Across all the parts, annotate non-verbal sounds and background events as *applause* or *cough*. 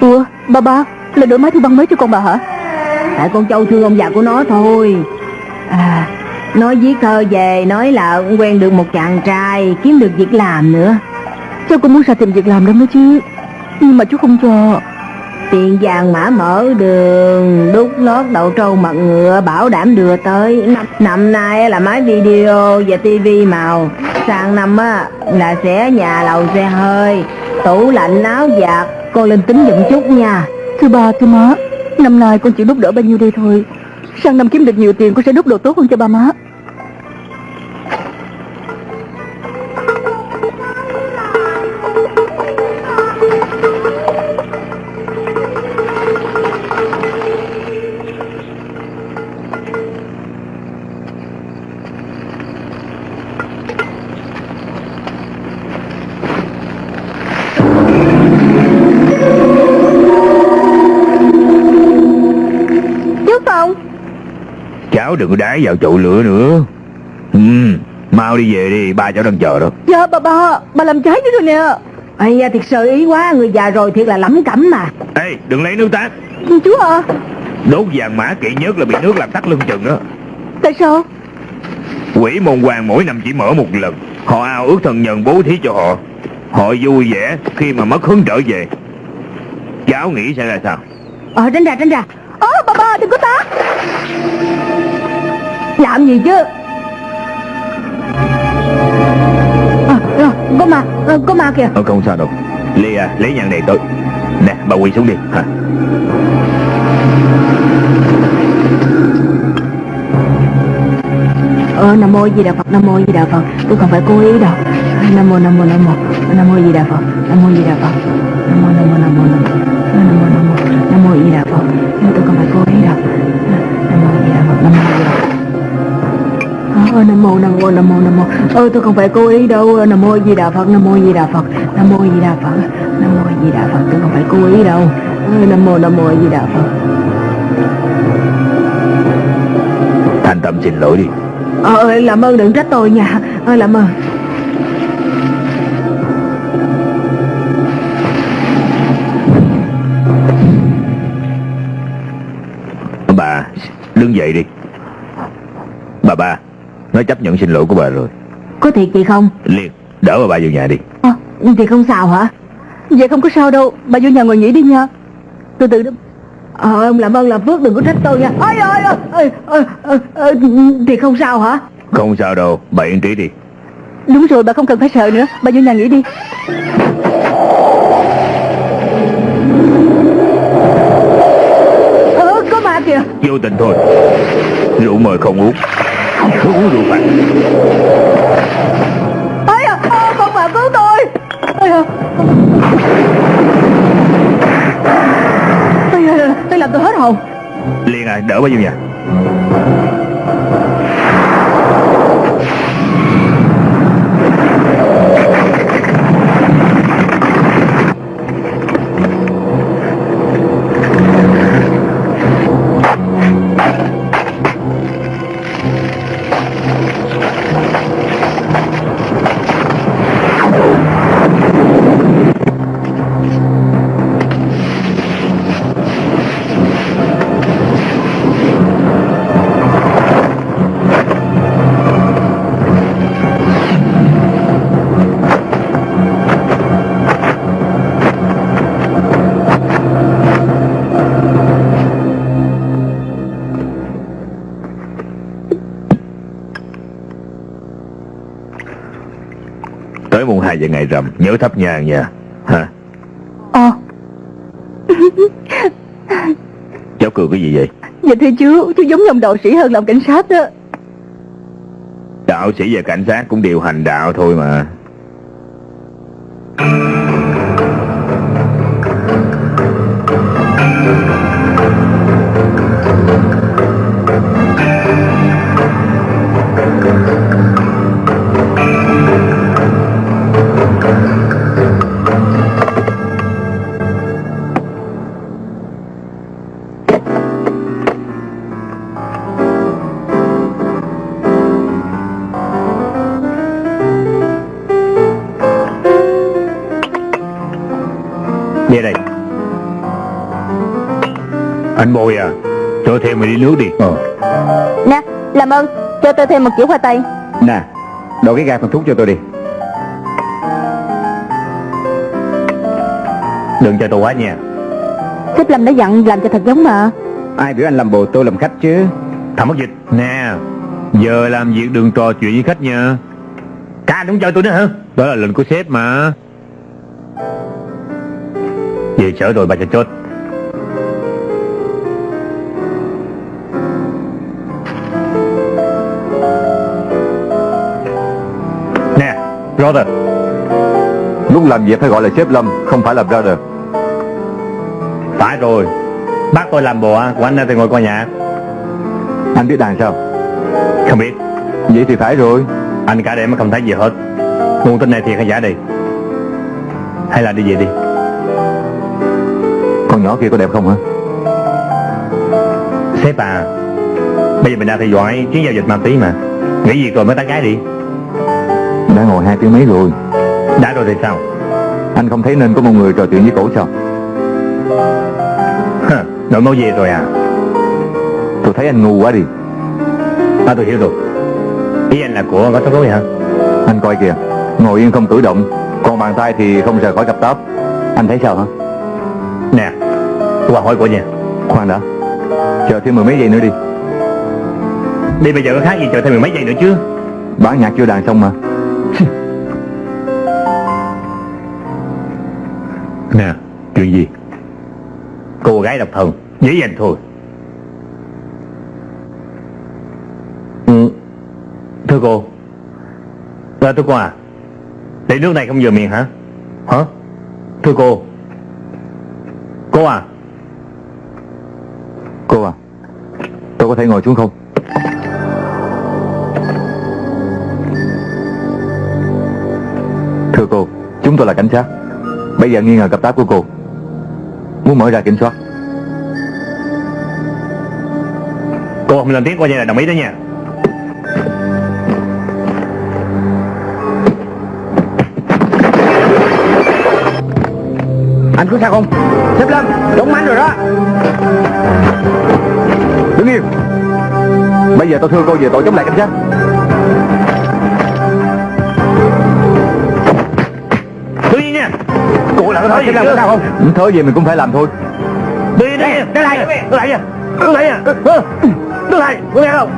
Ủa ba ba Là đổi máy thu băng mới cho con bà hả? Tại con châu thương ông già của nó thôi. À Nói viết thơ về Nói là quen được một chàng trai Kiếm được việc làm nữa. Cháu cũng muốn ra tìm việc làm đó mới chứ Nhưng mà chú không cho. Tiền vàng mã mở đường Đúc lót đậu trâu mặt ngựa Bảo đảm đưa tới. Năm, năm nay là máy video và tivi màu. Sang năm á là sẽ nhà lầu xe hơi. Tủ lạnh áo giặt. Con lên tính giùm chút nha. Thưa ba thưa má Năm nay con chỉ đúc đỡ bao nhiêu đây thôi. Sang năm kiếm được nhiều tiền con sẽ đúc đồ tốt hơn cho ba má Cháu đừng có đái vào chậu lửa nữa. Ừ, Mau đi về đi Ba cháu đang chờ đó. Dạ bà ba Bà làm trái chứ rồi nè. Ây da thiệt sự ý quá Người già rồi thiệt là lắm cẩm mà. Ê đừng lấy nước tát. Chú à Đốt vàng mã kỵ nhất là bị nước làm tắt lưng chừng đó Tại sao? Quỷ môn hoàng mỗi năm chỉ mở một lần. Họ ao ước thần nhân bố thí cho họ. Họ vui vẻ khi mà mất hứng trở về. Cháu nghĩ sẽ ra sao? Ờ tránh ra tránh ra Làm gì chứ? À, à, Có ma à, Có ma kìa. Ờ không sao đâu. Lê à lấy nhang này tới Nè bà quỳ xuống đi. Hả? Ờ Nam Mô Di Đà Phật Nam Mô Di Đà Phật. Tôi không phải cố ý đâu. Nam Mô Nam Mô Nam Mô. Nam Mô Di Đà Phật Nam Mô Di Đà Phật. Nam Mô Nam Mô Nam Mô Nam Mô. Nam Mô Nam Mô Nam Mô Di Đà Phật. Tôi không phải cố ý đâu. Nam Mô Di Đà Phật Nam Mô Di Đà Phật Ờ, Nam mô Nam mô Nam mô Nam mô. Ơ tôi không phải cố ý đâu. Nam mô Di Đà Phật Nam mô Di Đà Phật Nam mô Di Đà Phật Nam mô Di Đà Phật. Tôi không phải cố ý đâu. Ờ, Nam mô Nam mô Di Đà Phật. Thành tâm xin lỗi đi. Ờ làm ơn đừng trách tôi nha. Ờ làm ơn. Bà đứng dậy đi. Bà ba Nó chấp nhận xin lỗi của bà rồi. Có thiệt gì không? Liền đỡ bà ba vào nhà đi. Ờ thì không sao hả? Vậy không có sao đâu. Bà vô nhà ngồi nghỉ đi nha. Từ từ đó. Ờ ông làm ơn làm phước đừng có trách tôi nha. Ôi ôi ôi ôi, ôi, ôi, Thì không sao hả? Không sao đâu Bà yên trí đi. Đúng rồi bà không cần phải sợ nữa. Bà vô nhà nghỉ đi. Ờ có ma kìa. Vô tình thôi. Rượu mời không uống cứu được bạn ấy à, à, con bà cứu tôi. Ấy à. ấy à, Tôi làm tôi hết hồn. Liền à đỡ bao nhiêu nhỉ ngày rằm Nhớ thắp nhang nha. Hả Ờ. Cháu cười cái gì vậy? Dạ thưa chú Chú giống ông đạo sĩ hơn làm cảnh sát đó. Đạo sĩ và cảnh sát cũng đều hành đạo thôi mà Bồi à. Cho thêm mày đi nước đi. Ờ. Nè làm ơn cho tôi thêm một kiểu khoai tây. Nè Đổ cái gạt phần thuốc cho tôi đi. Đừng cho tôi quá nha. Sếp Lâm đã dặn làm cho thật giống mà. Ai biểu anh làm bồ tôi làm khách chứ? Thằng mất dịch. Nè Giờ làm việc đừng trò chuyện với khách nha. Cả đúng chơi tôi nữa hả? Đó là lệnh của sếp mà. Về chở rồi bà cho chốt Brother Lúc làm việc phải gọi là sếp Lâm Không phải là brother. Phải rồi. Bác tôi làm bồ của anh thì ngồi coi nhà Anh biết đàn sao? Không biết. Vậy thì phải rồi. Anh cả đêm mà không thấy gì hết. Nguồn tin này thiệt hay giả đi Hay là đi về đi? Con nhỏ kia có đẹp không hả? Sếp à Bây giờ mình đang theo dõi chuyến giao dịch ma túy mà. Nghĩ gì rồi mới tán gái đi Đã ngồi hai tiếng mấy rồi? Đã rồi thì sao? Anh không thấy nên có một người trò chuyện với cổ sao? Nội máu về rồi à? Tôi thấy anh ngu quá đi. À tôi hiểu rồi. Ý anh là của có tóc rối hả? Anh coi kìa Ngồi yên không cử động. Còn bàn tay thì không rời khỏi cặp táp. Anh thấy sao hả? Nè Tôi qua hỏi của nha. Khoan đã. Chờ thêm mười mấy giây nữa đi. Đi bây giờ có khác gì chờ thêm mười mấy giây nữa chứ? Bản nhạc chưa đàn xong mà Chuyện gì? Cô gái độc thân Dễ dàng thôi. Ừ. Thưa cô. Dạ thưa cô à. Để nước này không vừa miệng hả? Hả? Thưa cô. Cô à. Cô à Tôi có thể ngồi xuống không? Thưa cô, Chúng tôi là cảnh sát. Bây giờ nghi ngờ cặp táp của cô. Muốn mở ra kiểm soát. Cô không lên tiếng coi như là đồng ý đó nha. Anh có sao không? Sếp Lâm, trúng mánh rồi đó. Đứng yên Bây giờ tôi thưa cô về tội chống lại cảnh sát Cô là có gì có sao không? Ừ, Thớ gì mình cũng phải làm thôi đi lại Đứng lại nha Đứng lại nha Đứng lại Có nghe không?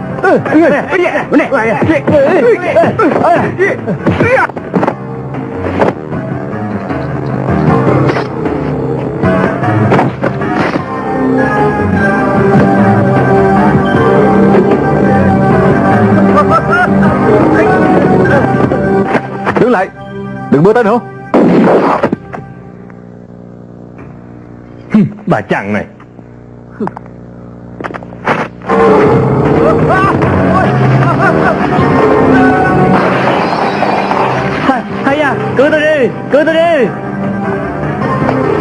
Đứng lại Đừng bước tới nữa Bà chàng này. Hay, hay à cứu tôi đi cứu tôi đi.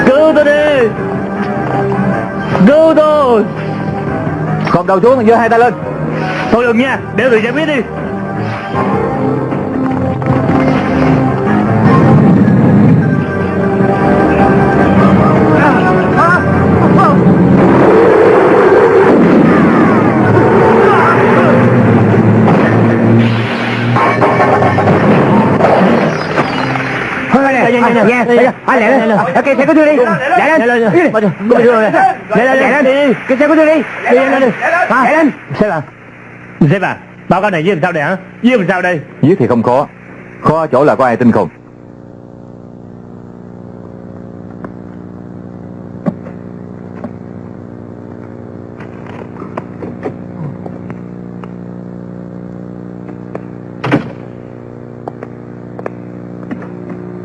Cứu tôi đi. Cứu tôi. Còn đầu xuống giơ hai tay lên. Thôi đừng nha để tôi giải quyết đi Anh lẹ lên. Cái xe của tôi đi. Lẹ lên. Đi rồi. Lẹ lên, lẹ lên. Cái xe của tôi đi. Đi lên. Lẹ lên. sếp à sếp à báo cáo này với làm sao đây hả với làm sao đây Giết thì không khó Khó ở chỗ là có ai tin không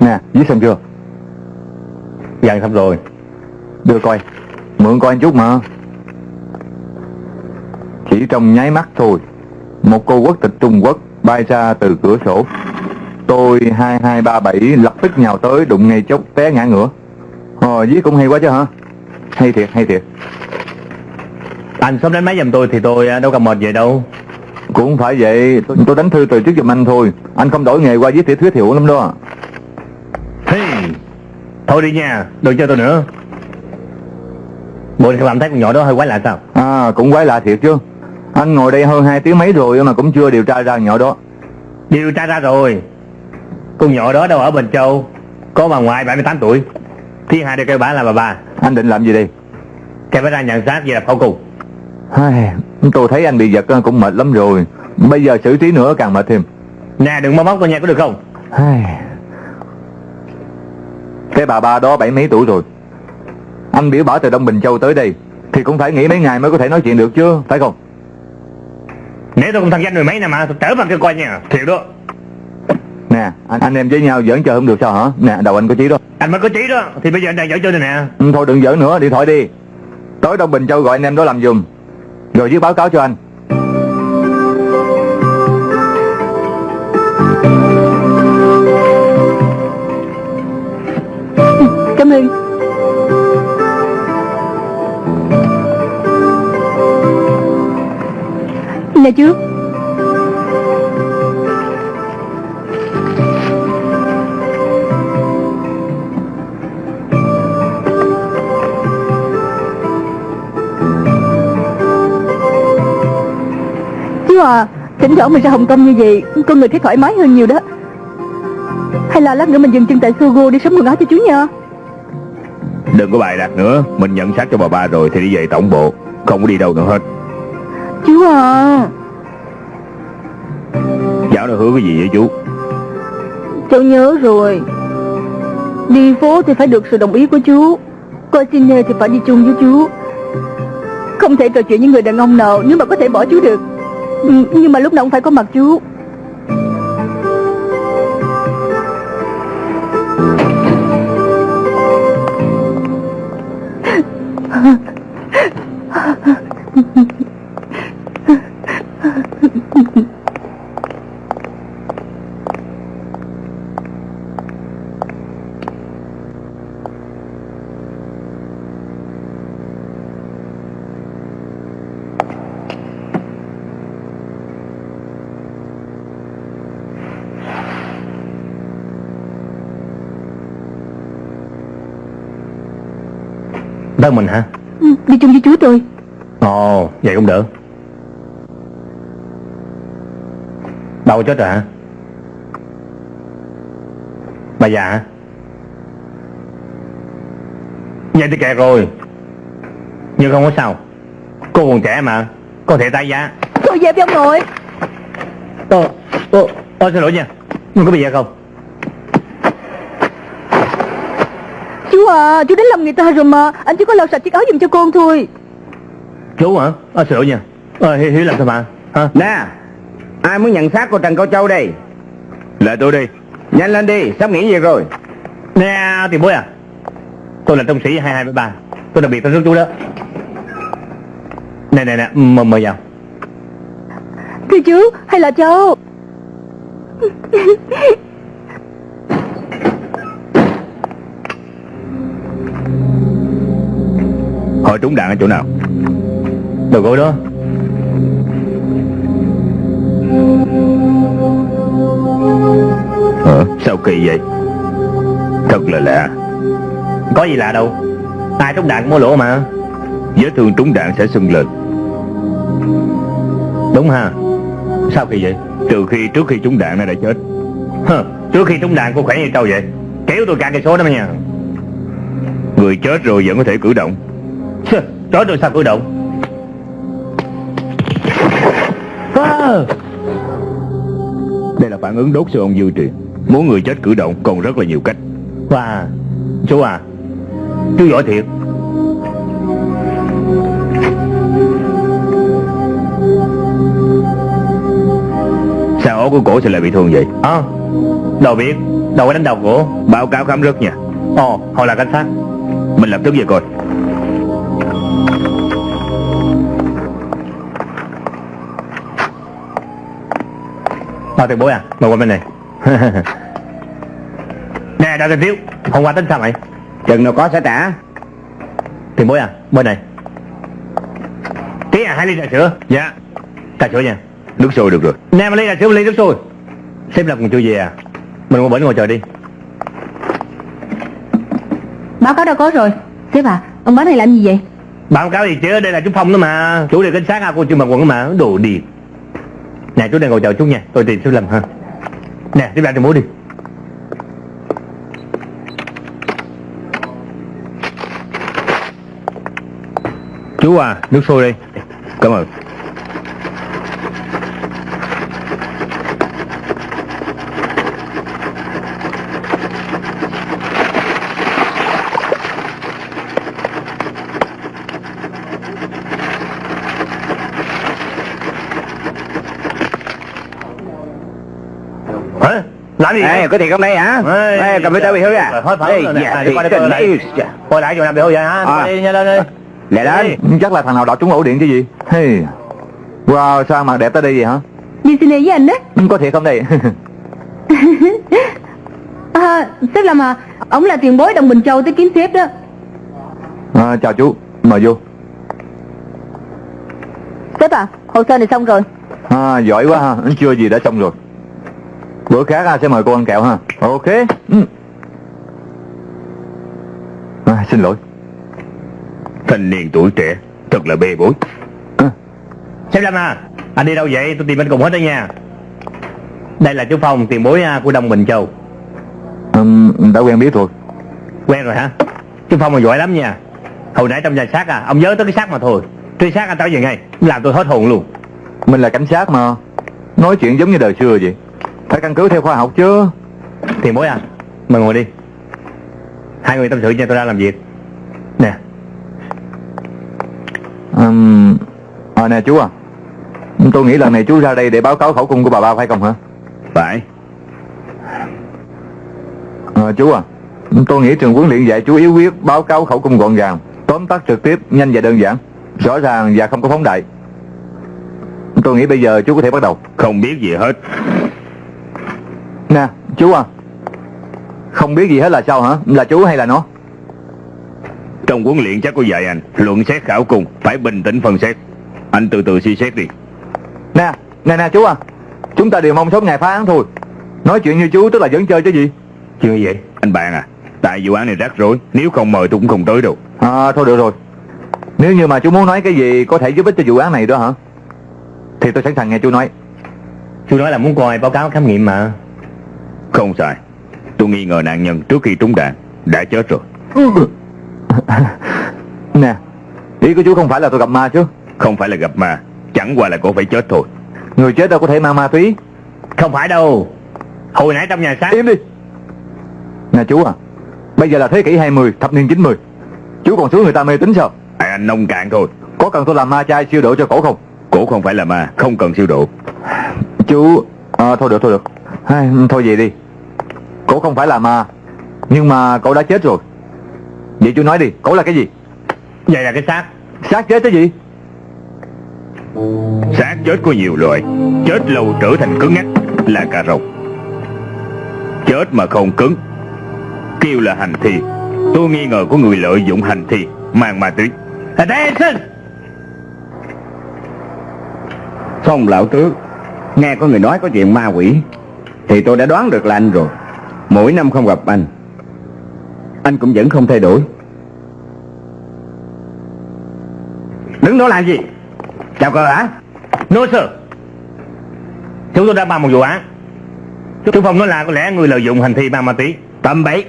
Nè, viết xong chưa? Dặn xong rồi. Đưa coi Mượn coi anh chút mà. Chỉ trong nháy mắt thôi Một cô quốc tịch Trung Quốc bay ra từ cửa sổ. Tôi 2237 lập tức nhào tới đụng ngay chốc té ngã ngửa. Ờ, viết cũng hay quá chứ hả? Hay thiệt, hay thiệt. Anh sớm đánh máy giùm tôi thì tôi à, đâu cần mệt vậy đâu. Cũng phải vậy, tôi, tôi đánh thư từ trước giùm anh thôi. Anh không đổi nghề qua viết tiểu thuyết hiệu lắm đó Thôi đi nha, đừng chơi tôi nữa. Bộ cảm thấy con nhỏ đó hơi quái lạ sao? À cũng quái lạ thiệt chứ. Anh ngồi đây hơn hai tiếng mấy rồi mà cũng chưa điều tra ra nhỏ đó. Điều tra ra rồi. Con nhỏ đó đâu ở Bình Châu Có bà ngoại 78 tuổi. Thiên hai đều kêu bà là bà bà Anh định làm gì đây? Kêu phải ra nhận xác về lập khẩu cùng Ai, Tôi thấy anh bị giật cũng mệt lắm rồi. Bây giờ xử trí nữa càng mệt thêm. Nè đừng mó móc tôi nha có được không? Ai. Cái bà ba đó bảy mấy tuổi rồi? Anh biểu bảo từ Đông Bình Châu tới đây Thì cũng phải nghỉ mấy ngày mới có thể nói chuyện được chứ Phải không? Nếu tôi không thằng danh mười mấy năm mà tôi trở vào cơ quan nha. Thiệt đó. Nè anh, anh em với nhau giỡn chờ không được sao hả? Nè đầu anh có chí đó. Anh mới có trí đó Thì bây giờ anh đang dở chơi này nè. Ừ, Thôi đừng giỡn nữa điện thoại đi. Tới Đông Bình Châu gọi anh em đó làm giùm. Rồi viết báo cáo cho anh Cảm ơn. Nè chú Chú à Thỉnh thoảng mình ra Hồng Kông như vậy, Con người thấy thoải mái hơn nhiều đó. Hay là lát nữa mình dừng chân tại Sogo đi sắm quần áo cho chú nha. Đừng có bài đặt nữa. Mình nhận xác cho bà ba rồi thì đi về tổng bộ. Không có đi đâu nữa hết. Chú à Cháu nó hứa cái gì vậy chú? Cháu nhớ rồi. Đi phố thì phải được sự đồng ý của chú. Coi cine thì phải đi chung với chú. Không thể trò chuyện với người đàn ông nào Nếu mà có thể bỏ chú được. Ừ, Nhưng mà lúc nào cũng phải có mặt chú Tới mình hả ừ, Đi chung với chú tôi Ồ vậy cũng đỡ Đâu chết rồi hả? Bà già hả? Vậy thì kẹt rồi Nhưng không có sao. Cô còn trẻ mà Có thể tái giá. Về với ông nội Ồ, ồ, ồ, xin lỗi nha. Nhưng có bị gì không? Chú à Chú đến làm người ta rồi mà. Anh chỉ có lau sạch chiếc áo giùm cho con thôi Chú hả? À, xin lỗi nha. À, Hiếu, Hiếu làm sao mà? Hả? Nè Ai muốn nhận xác của Trần Cao Châu đây? Là tôi đi. Nhanh lên đi Sắp nghỉ việc rồi. Nè tiền bối à. Tôi là trung sĩ 2273 Tôi đặc biệt tới rước chú đó. Nè nè nè mời mời vào. Thưa chú hay là cháu? Hỏi trúng đạn ở chỗ nào Đầu gối đó. Ờ, sao kỳ vậy? Thật là lạ. Có gì lạ đâu. Ai trúng đạn có lỗ mà? Vết thương trúng đạn sẽ sưng lên. Đúng ha. Sao kỳ vậy? Trừ khi trước khi trúng đạn nó đã chết. Hờ, Trước khi trúng đạn cô khỏe như trâu vậy. Kéo tôi cả cây số đó mà nha. Người chết rồi vẫn có thể cử động. Chết rồi sao cử động Đây là phản ứng đốt siêu ông dư truyền Muốn người chết cử động còn rất là nhiều cách. Wow Chú à Chú giỏi thiệt. Sao ổ của cổ sẽ lại bị thương vậy? À Đâu biết Đâu có đánh đầu cổ Báo cáo khám rất nha. Ồ Họ là cảnh sát. Mình lập tức về coi Ờ tiền bối à? Mời qua bên này. *laughs* Nè đào tiền thiếu Hôm qua tính sao mày? Chừng nào có sẽ trả. Tiền bối à? Bên này. Tí à hai ly trà sữa. Dạ. Trà sữa nha. Nước sôi được rồi. Nè một ly trà sữa một ly nước sôi. Sếp lập còn chưa về à? Mình qua bển ngồi chờ đi. Báo cáo đâu có rồi. Sếp à Ông báo này làm gì vậy? Báo cáo gì chứ, đây là chú Phong đó mà. Chú đi cảnh sát à, cô chưa mặc quần mà, đồ điệp Nè chú đang ngồi chờ chú nha, tôi tìm sai lầm ha. Nè, tiếp ra thì múa đi. Chú à, nước sôi đi Cảm ơn Hả? Làm gì Ê, có thiệt không đây hả? Ê, Ê, cầm tay bị hư à? Hết phở Ê, rồi nè. dạ, thiệt đi qua đây, yêu, dạ. Quay lại chỗ nào bị hư vậy hả? À. Đi, nhanh lên đi Lẹ lên. Chắc là thằng nào đọt trúng ổ điện chứ gì hey. Wow sao mặt đẹp tới đây vậy hả Đi xin với anh đó Có thiệt không đây *laughs* à, Sếp làm à Ông là tiền bối đồng Bình Châu tới kiếm sếp đó à, Chào chú Mời vô Sếp à, hồ sơ này xong rồi. à, Giỏi quá ha Chưa gì đã xong rồi Bữa khác à, sẽ mời cô ăn kẹo ha? Ok. Ừ. à, Xin lỗi. Thanh niên tuổi trẻ Thật là bê bối. Sếp Lâm à, anh đi đâu vậy? Tôi tìm anh cùng hết đó nha. Đây là chú Phong, tiền bối à, của Đông Bình Châu. Um, Đã quen biết rồi. Quen rồi hả? Chú Phong mà giỏi lắm nha. Hồi nãy trong nhà xác à, ông nhớ tới cái xác mà thôi. Truy xác anh tới về ngay, làm tôi hết hồn luôn. Mình là cảnh sát mà. Nói chuyện giống như đời xưa vậy Phải căn cứ theo khoa học chứ. Tiền bối à, mời ngồi đi. Hai người tâm sự cho tôi ra làm việc. Nè, um, à, Nè chú à. Tôi nghĩ lần này chú ra đây để báo cáo khẩu cung của bà ba phải không hả? Phải. À, Chú à Tôi nghĩ trường huấn luyện dạy chú yếu quyết báo cáo khẩu cung gọn gàng Tóm tắt trực tiếp, nhanh và đơn giản Rõ ràng và không có phóng đại. Tôi nghĩ bây giờ chú có thể bắt đầu. Không biết gì hết Nè chú à. Không biết gì hết là sao hả? Là chú hay là nó? Trong huấn luyện chắc có dạy anh Luận xét khảo cùng Phải bình tĩnh phân xét. Anh từ từ suy xét đi. Nè nè nè chú à. Chúng ta đều mong sớm ngày phá án thôi. Nói chuyện như chú tức là vẫn chơi chứ gì? Gì vậy? Anh bạn à. Tại vụ án này rắc rối Nếu không mời tôi cũng không tới đâu. À thôi được rồi. Nếu như mà chú muốn nói cái gì có thể giúp ích cho vụ án này đó hả? Thì tôi sẵn sàng nghe chú nói. Chú nói là muốn coi báo cáo khám nghiệm mà Không sai. Tôi nghi ngờ nạn nhân trước khi trúng đạn Đã chết rồi. *laughs* Nè Ý của chú không phải là tôi gặp ma chứ? Không phải là gặp ma Chẳng qua là cô phải chết thôi. Người chết đâu có thể mang ma túy. Không phải đâu. Hồi nãy trong nhà xác Im đi. Nè chú à Bây giờ là thế kỷ 20, thập niên 90 Chú còn xuống người ta mê tín sao? À, Anh nông cạn thôi. Có cần tôi làm ma chai siêu độ cho cổ không? Cổ không phải là ma Không cần siêu độ. Chú à, Thôi được thôi được. Ai, Thôi vậy đi Cổ không phải là ma Nhưng mà cậu đã chết rồi. Vậy chú nói đi Cổ là cái gì? Vậy là cái xác. Xác chết cái gì? Xác chết có nhiều loại Chết lâu trở thành cứng ngắc Là cà rồng. Chết mà không cứng Kêu là hành thi. Tôi nghi ngờ có người lợi dụng hành thi Mang ma túy. Attention! Phong lão tước Nghe có người nói có chuyện ma quỷ Thì tôi đã đoán được là anh rồi Mỗi năm không gặp anh Anh cũng vẫn không thay đổi. Đứng đó làm gì? Chào cờ hả? No sir. Chúng tôi đã bàn một vụ án. Chú Phong nói là có lẽ người lợi dụng hành thi mang ma túy. Tầm bậy.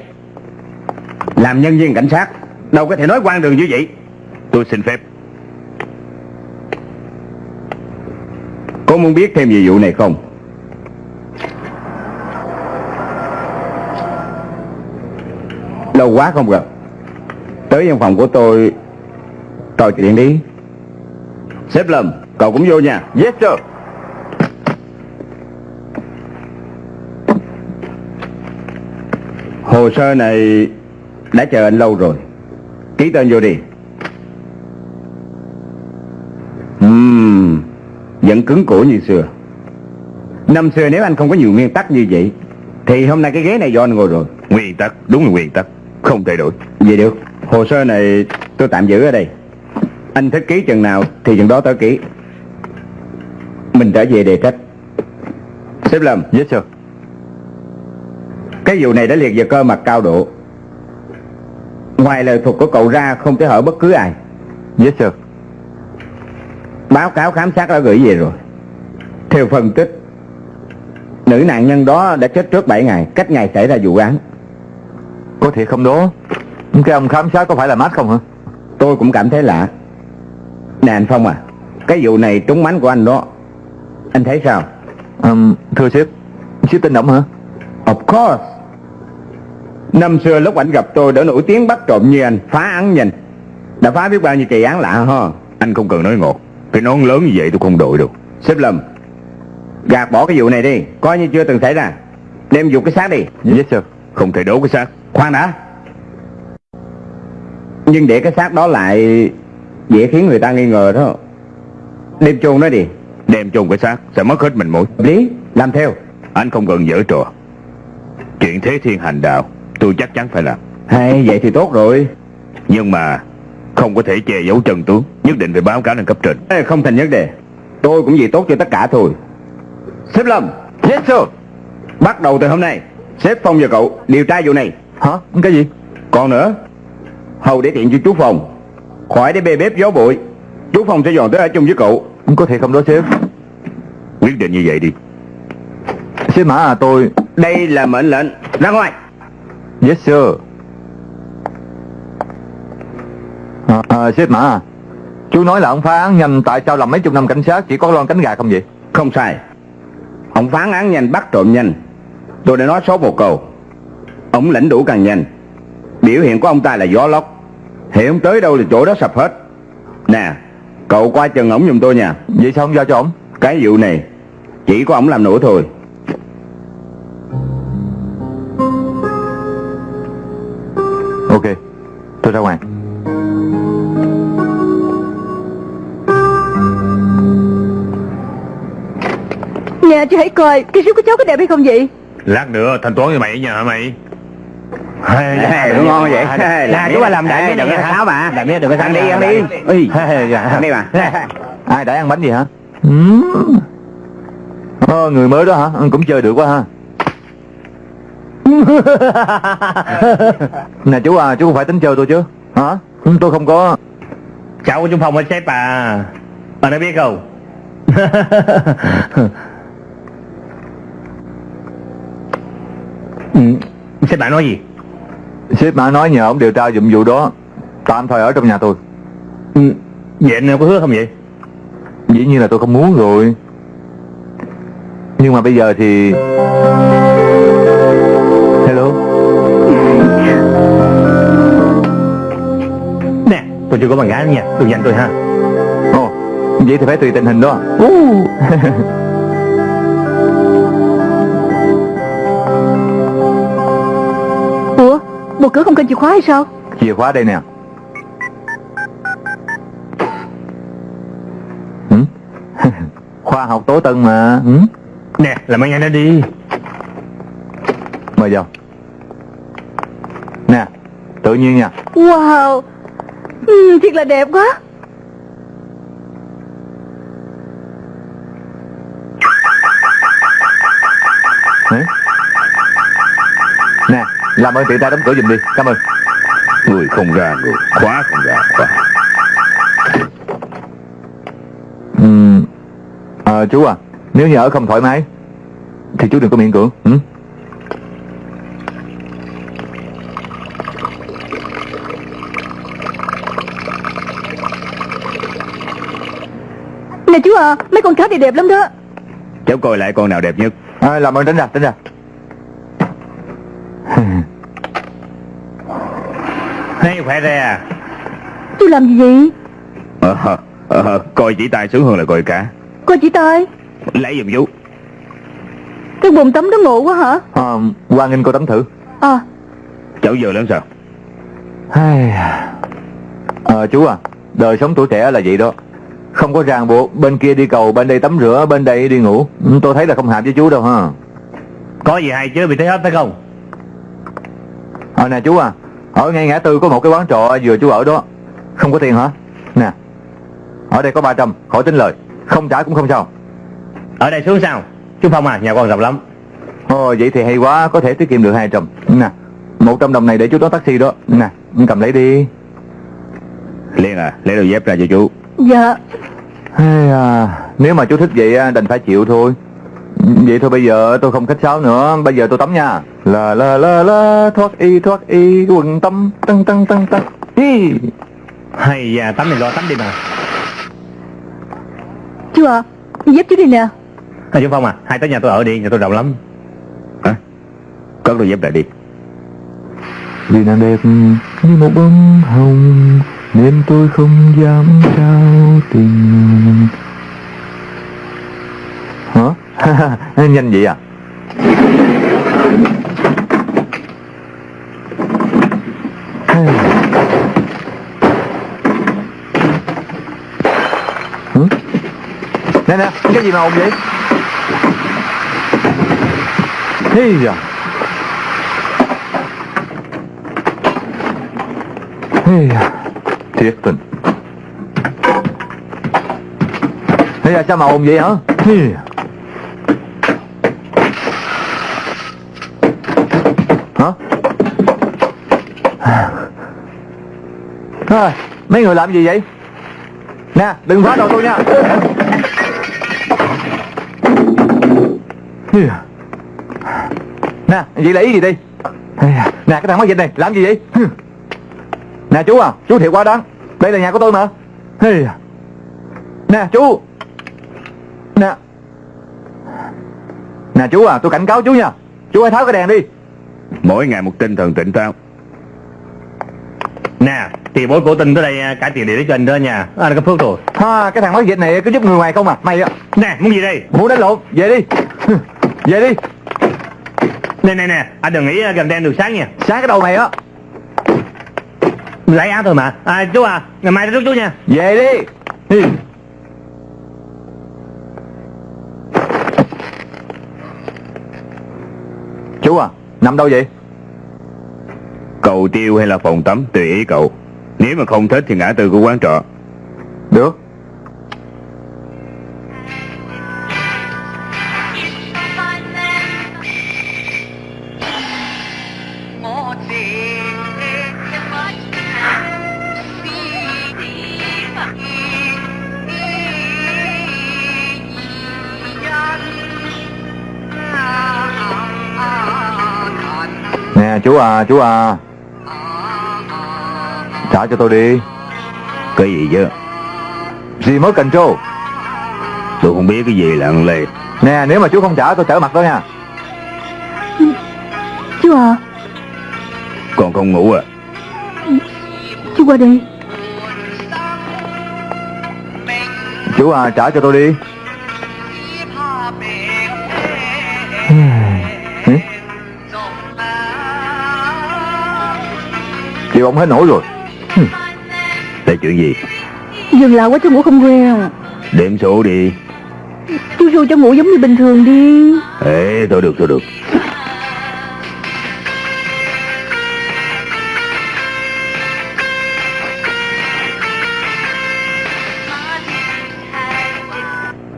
Làm nhân viên cảnh sát Đâu có thể nói quan đường như vậy. Tôi xin phép. Có muốn biết thêm về vụ này không Lâu quá không gặp. Tới văn phòng của tôi Trò chuyện đi. Sếp Lâm Cậu cũng vô nha Yes sir. Hồ sơ này Đã chờ anh lâu rồi. Ký tên vô đi. Uhm, Vẫn cứng cổ như xưa. Năm xưa nếu anh không có nhiều nguyên tắc như vậy Thì hôm nay cái ghế này do anh ngồi rồi. Nguyên tắc Đúng là nguyên tắc. Không thay đổi Vậy được. Hồ sơ này tôi tạm giữ ở đây. Anh thích ký chừng nào thì chừng đó tớ ký. Mình trở về đề trách. Sếp Lâm. Yes sir. Cái vụ này đã liệt vào cơ mặt cao độ. Ngoài lời thuật của cậu ra không thể hỏi bất cứ ai. Yes sir. Báo cáo khám sát đã gửi về rồi. Theo phân tích Nữ nạn nhân đó đã chết trước 7 ngày. Cách ngày xảy ra vụ án Có thiệt không đó Cái ông khám sát có phải là mát không hả? Tôi cũng cảm thấy lạ. Nè anh Phong à Cái vụ này trúng mánh của anh đó. Anh thấy sao? Um, Thưa sếp Sếp tin động hả? Of course. Năm xưa lúc anh gặp tôi đã nổi tiếng bắt trộm như anh Phá án nhanh. Đã phá biết bao nhiêu kỳ án lạ ha. Anh không cần nói ngọt Cái nón lớn như vậy tôi không đội đâu Sếp Lâm Gạt bỏ cái vụ này đi Coi như chưa từng xảy ra. Đem dục cái xác đi. Yes sir. Không thể đổ cái xác Khoan đã. Nhưng để cái xác đó lại Dễ khiến người ta nghi ngờ đó. Đem chôn nó đi. Đem chôn cái xác sẽ mất hết mình Hợp lý Làm theo. Anh không cần dở trò. Chuyện thế thiên hành đạo Tôi chắc chắn phải làm. Hay vậy thì tốt rồi. Nhưng mà Không có thể che giấu chân tướng Nhất định phải báo cáo lên cấp trên. Ê, Không thành vấn đề. Tôi cũng vì tốt cho tất cả thôi. Sếp Lâm. Yes sir. Bắt đầu từ hôm nay Sếp Phong và cậu điều tra vụ này Hả? Cái gì? Còn nữa Hầu để tiện cho chú Phong. Khỏi để bê bếp gió bụi Chú Phong sẽ dọn tới ở chung với cậu. Có thiệt không đó sếp. Quyết định như vậy đi. Sếp Mã à tôi Đây là mệnh lệnh. Ra ngoài. Yes sir. À, à, Sếp Mã à Chú nói là ông phá án nhanh Tại sao làm mấy chục năm cảnh sát Chỉ có lon cánh gà không vậy? Không sai. Ông phán án nhanh bắt trộm nhanh. Tôi đã nói số một câu Ông lãnh đủ càng nhanh. Biểu hiện của ông ta là gió lốc. Hiện ông tới đâu là chỗ đó sập hết. Nè Cậu qua chân ổng giùm tôi nha. Vậy sao không giao cho ổng? Cái vụ này Chỉ có ổng làm nổi thôi. Ok Tôi ra ngoài. Nè chú hãy coi Cái rút của cháu có đẹp hay không vậy? Lát nữa thanh toán với mày nha hả mày Ê, đúng ngon vậy. Là chú ba làm đại đừng có tháo mà Đại mía đừng có ăn đi ăn đi. Ui, ăn đi mà Ai đã ăn bánh gì hả. Ờ, người mới đó hả? Cũng chơi được quá ha. *laughs* Nè chú à Chú không phải tính chơi tôi chứ? Hả? Tôi không có. Cháu của chú Phong ở sếp à Bà đã biết không? *laughs* Ừ, Sếp bạn nói gì Sếp Mã nói nhờ ông điều tra dụng vụ đó. Tạm thời ở trong nhà tôi. Ừ, Vậy anh có hứa không vậy? Dĩ nhiên là tôi không muốn rồi. Nhưng mà bây giờ thì Hello? Nè tôi chưa có bạn gái nữa nha. Đừng dành tôi ha. Ồ Vậy thì phải tùy tình hình đó *laughs* Một cửa không cần chìa khóa hay sao? Chìa khóa đây nè. Hử? *laughs* Khoa học tố tân mà. Hử? Nè làm ăn nhanh lên đi. Mời vào. Nè Tự nhiên nha. Wow ừ, Thiệt là đẹp quá. Hử? Nè Làm ơn tiện tay đóng cửa giùm đi. Cảm ơn. Người không ra người Khóa không ra khóa. Ừm, à, chú à Nếu như ở không thoải mái Thì chú đừng có miễn cưỡng ừ? Nè chú à Mấy con cá này đẹp lắm đó. Cháu coi lại con nào đẹp nhất. À, Làm ơn tránh ra tránh ra Khỏe ra. À Chú làm gì? Vậy ờ, ờ, Coi chỉ tay sướng hơn là coi cá Coi chỉ tay? Lấy giùm chú. Cái bồn tắm đó ngộ quá hả? À, Quang Nghinh cô tắm thử. À Cháu giờ lớn sao? Ai... Ờ chú à Đời sống tuổi trẻ là vậy đó. Không có ràng buộc Bên kia đi cầu Bên đây tắm rửa Bên đây đi ngủ. Ừ, Tôi thấy là không hợp với chú đâu ha. Có gì hay chứ bị thấy hết phải không? Ờ nè chú à Ở ngay ngã tư có một cái quán trọ Vừa chú ở đó. Không có tiền hả? Nè Ở đây có 300 Khỏi tính lời. Không trả cũng không sao. Ở đây xuống sao? Chú Phong à nhà con rộng lắm. Ồ vậy thì hay quá Có thể tiết kiệm được 200 Nè 100 đồng này để chú đón taxi đó. Nè cầm lấy đi. Liên à, lấy đôi dép ra cho chú. Dạ. Hay à, nếu mà chú thích vậy á, đành phải chịu thôi. Vậy thôi bây giờ tôi không khách sáo nữa, bây giờ tôi tắm nha. La la la la, thoát y thoát y, quần tắm, tăng tăng tăng tăng. Hi. Hay da, tắm thì lo tắm đi mà. Chú à Dép chú đi nè À, chú Phong à, hai tới nhà tôi ở đi, nhà tôi rộng lắm. Hả? Cất đôi dép lại đi. Vì nàng đẹp như một bông hồng Nên tôi không dám trao tình Hả? *laughs* Nhanh vậy à? Nè nè, cái gì mà ồn vậy? thế giờ thế giờ Thiệt tình. thế giờ sao mà ồn vậy hả? thế giờ Hả? À, mấy người làm gì vậy? Nè, đừng phá đồ tôi nha. Nè, vậy lấy gì đi Nè, cái thằng mất dịch này, làm gì vậy? Nè chú à, chú thiệt quá đáng. Đây là nhà của tôi mà. Hey. Nè chú. Nè. Nè chú à, tôi cảnh cáo chú nha. Chú hãy tháo cái đèn đi. Mỗi ngày một tinh thần tỉnh táo. Nè, thì bối cổ tình tới đây à, cải tiền địa để cho anh đó nha. Anh có phước rồi. ha, Cái thằng mất dịch này cứ giúp người ngoài không à? Mày Nè, muốn gì đây? muốn đánh lộn, về đi Về đi, Nè, nè, nè, anh đừng nghĩ à, gần đen được sáng nha. sáng cái đầu mày á Lấy áo thôi mà. À, chú à, ngày mai rút chú nha. Về đi Hi. Chú à, nằm đâu vậy? Cầu tiêu hay là phòng tắm tùy ý cậu. Nếu mà không thích thì ngã tư của quán trọ. Được chú à, chú à. Trả cho tôi đi. Cái gì chứ? Remote control Tôi không biết cái gì là ăn lê. Nè nếu mà chú không trả tôi trở mặt đó nha. Chú à. Còn không ngủ à? Chú qua đây Chú à trả cho tôi đi Chịu ông hết nổi rồi Là chuyện gì? Dừng lại quá chú ngủ không quen Đếm số đi. Chú ru cho ngủ giống như bình thường đi Ê, thôi được, thôi được.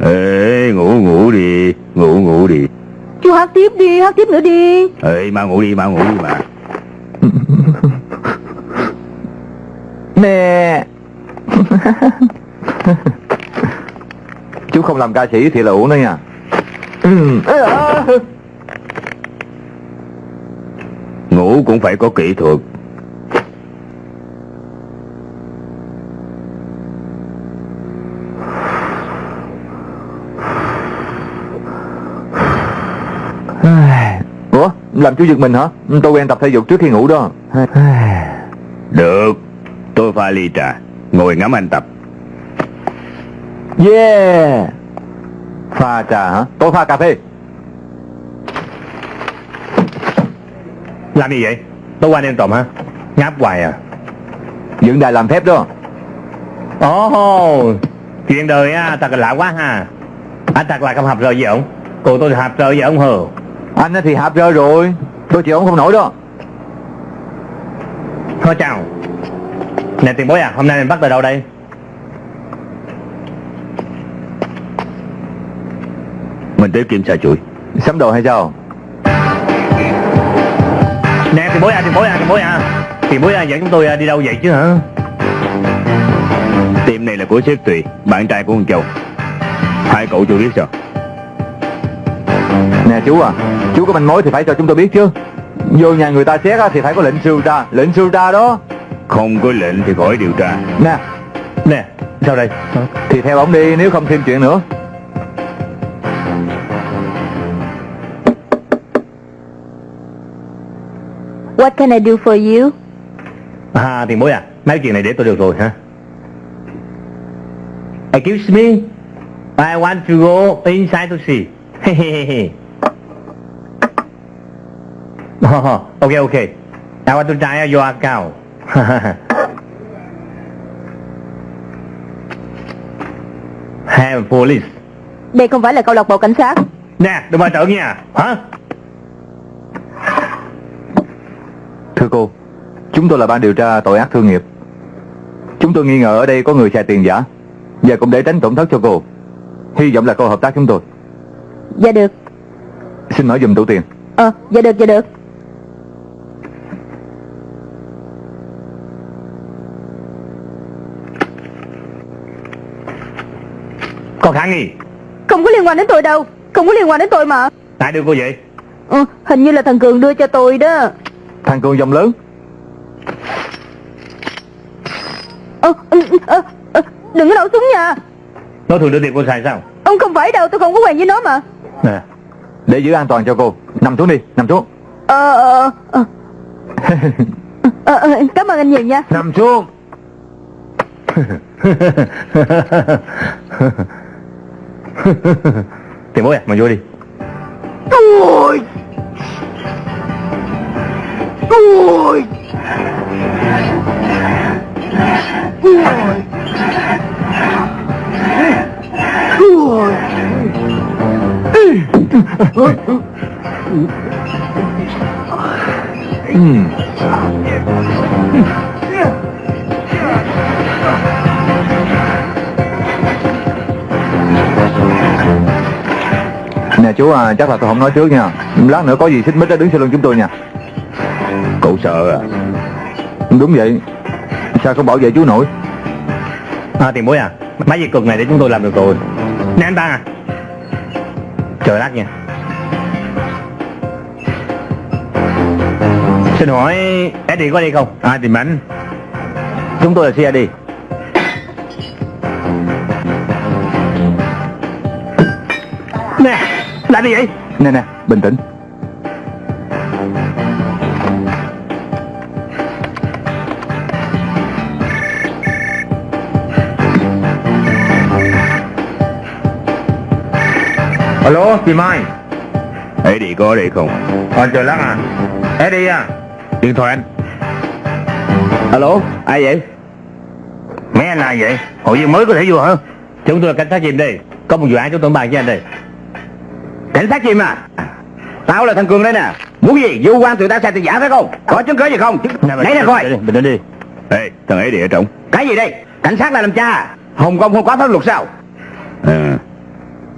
Ê, ngủ ngủ đi, ngủ ngủ đi. Chú hát tiếp đi, hát tiếp nữa đi Ê, mau ngủ đi, mau ngủ đi mà. Nè *laughs* Chú không làm ca sĩ thì là uổng đó nha. Ừ. Ngủ cũng phải có kỹ thuật. Ủa làm chú giật mình hả? Tôi quen tập thể dục trước khi ngủ đó. Được, tôi pha ly trà. Ngồi ngắm anh tập. Yeah Pha trà hả Tôi pha cà phê Làm gì vậy? Tối qua đêm trộm hả? Ngáp hoài à? Dựng đài làm phép đó Ồ, chuyện đời á, thật là lạ quá ha. Anh thật là không hợp rời với ổng. Cô tôi hợp rời với ổng hờ. Anh thì hạp rơi rồi Tôi chịu ông không nổi đó Thôi chào. Nè tiền bối à, hôm nay mình bắt từ đâu đây? Mình tới kiểm tra chuỗi. Sắm đồ hay sao Nè tiền bối à, tiền bối à, tiền bối à. Tiền bối à, dẫn chúng tôi à, đi đâu vậy chứ hả? Tiệm này là của sếp Tùy, bạn trai của con Châu. Hai cậu chưa biết sao? Nè chú à, chú có manh mối thì phải cho chúng tôi biết chứ. Vô nhà người ta xét á, thì phải có lệnh sưu tra, lệnh sưu tra đó. Không có lệnh thì khỏi điều tra. Nè, Nè, sao đây? thì theo ông đi nếu không thêm chuyện nữa. What can I do for you? À, tiền bối à, mấy chuyện này để tôi được rồi hả? Excuse me, I want to go inside to see. oh, *laughs* okay, okay. I want to try your account. *laughs* Have police. Đây không phải là câu lạc bộ cảnh sát. Nè, đừng mà trợn nha, hả? Thưa cô, chúng tôi là ban điều tra tội ác thương nghiệp. Chúng tôi nghi ngờ ở đây có người xài tiền giả và cũng để tránh tổn thất cho cô. Hy vọng là cô hợp tác chúng tôi. Dạ được. Xin mở dùm tủ tiền. Ờ, dạ được, dạ được. Có khả nghi. Không có liên quan đến tôi đâu. Không có liên quan đến tôi mà. Ai đưa cô vậy? Ừ, hình như là thằng Cường đưa cho tôi đó. Thằng Cường dòng lớn. Ờ, ừ, ờ, ờ, đừng có nổ súng nha. Nó thường đưa tiền cô xài sao? Ông không phải đâu, tôi không có quen với nó mà. Nè, Để giữ an toàn cho cô. Nằm xuống đi, nằm xuống. Ờ, ờ, ờ. Ờ, ờ, cảm ơn anh nhiều nha. nằm xuống. *laughs* tiền bối à, mà vô đi. Ôi! Ôi! Ôi! Nè chú à, chắc là tôi không nói trước nha. Lát nữa có gì xích mích á đứng sau lưng chúng tôi nha. Cậu sợ à? Đúng vậy. Sao không bảo vệ chú nổi? À, tiền bối à, mấy việc cực này để chúng tôi làm được rồi. Nè anh ta à. Chờ lát nha. Xin hỏi Eddie có đi không? Ai tìm anh? Chúng tôi là CID. Làm gì vậy? Nè nè, bình tĩnh. Alo, tìm ai? Eddie có ở đây không? Ờ, chờ lát à. Eddie à, Điện thoại anh. Alo, ai vậy? mấy anh là vậy? Hội viên mới có thể vô hả? Chúng tôi là cảnh sát chìm đây. Có một vụ án chúng tôi bàn với anh đây. Cảnh sát chim à? Tao là thằng Cường đây nè. Muốn gì? Vô quan tụi ta xài tiền giả phải không? Có chứng cứ gì không? Lấy ra coi. Bình tĩnh đi. Ê, thằng Eddie ở trong. Cái gì đây? Cảnh sát là làm cha. Hồng Kông không có pháp luật sao? À,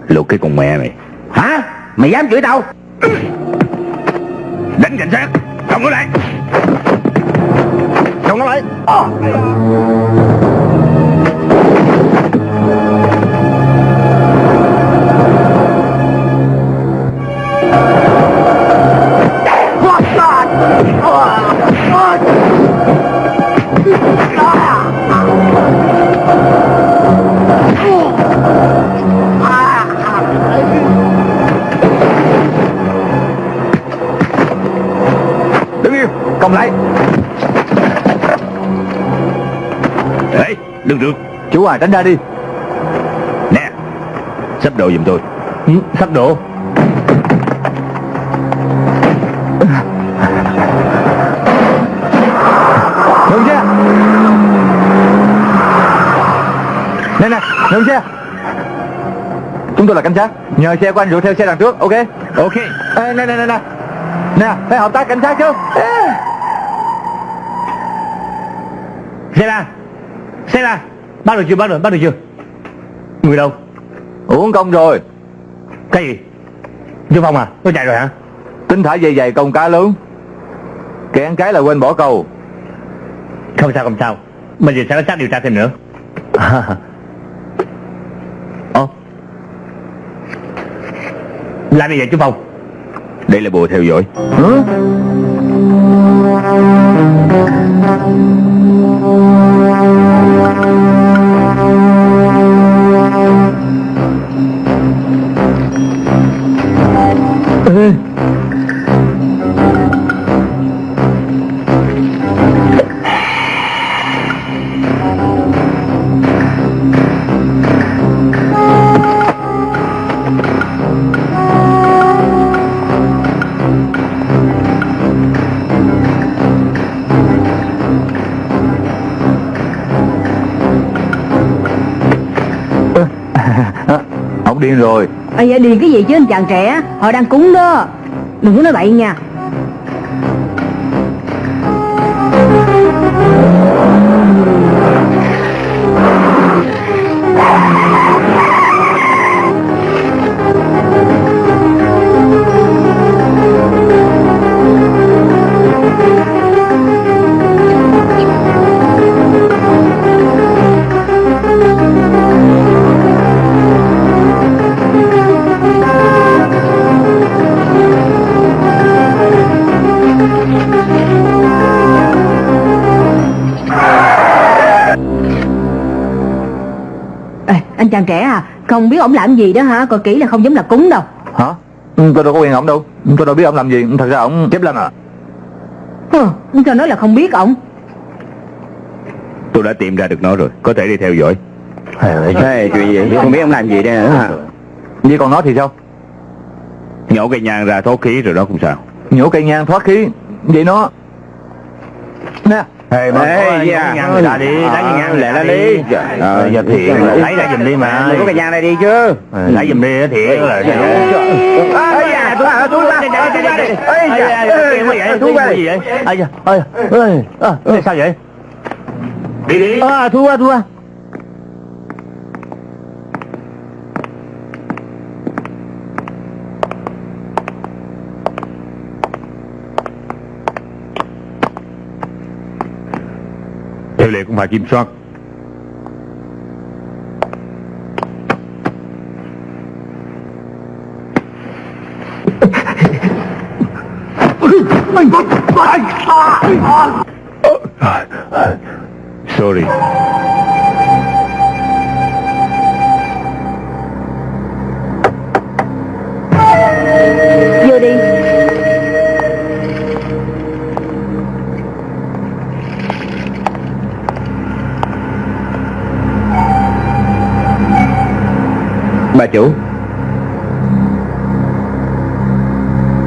luật cái con mẹ mày. Hả? Mày dám chửi tao? Đánh cảnh sát, không có lại. Không nó lại. Đứng công lại. Ê, đừng được. Chú à, tránh ra đi. Nè, sắp đồ giùm tôi. Ừ, sắp đổ. Ngừng xe. Nè nè, ngừng xe. Chúng tôi là cảnh sát. Nhờ xe của anh rượu theo xe đằng trước, ok? Ok. Ê, nè nè nè nè. Nè, phải hợp tác cảnh sát chứ. Ê. Xe ra. Xe ra. Bắt được chưa? Bắt được, bắt được chưa? Người đâu? Uống công rồi. Cái gì? Chú Phong à? Nó chạy rồi hả? Tính thả dày dày công cá lớn. Kẹn cái là quên bỏ câu. Không sao không sao Bây giờ sẽ có xác điều tra thêm nữa *laughs* Ồ Làm gì vậy chú Phong Đây là bùa theo dõi Hả? Thank you. Rồi. Ây da điền cái gì chứ? Anh chàng trẻ, Họ đang cúng đó. Đừng có nói bậy nha. Chàng trẻ à Không biết ổng làm gì đó hả? Coi kỹ là không giống là cúng đâu. Hả? Ừ, Tôi đâu có quen ổng đâu. Tôi đâu biết ông làm gì. Thật ra ổng chép lên à. Hừ, Sao nói là không biết ổng Tôi đã tìm ra được nó rồi. Có thể đi theo dõi. Ê, chuyện gì? Không biết ông làm gì đây nữa hả? Vậy còn nó thì sao? Nhổ cây nhang ra thoát khí rồi đó cũng sao. Nhổ cây nhang thoát khí? Vậy nó Ê, mà Ê, có dạ. nhang người ta đi, lấy cái nhang Lẹ ra đi. Ờ, giờ thiệt, lấy ra giùm đi mà. Có cái nhang này đi chứ Ờ, Lấy giùm đi, thiệt là Ê, dạ, tôi à, tôi qua, tôi qua đi. Ê, dạ, Kêu quá vậy, tôi qua? Ây da, ơi, ơi, à, sao vậy? Đi đi. À, thua, thua. Theo lệ cũng phải kiểm soát. Sorry Bà chủ.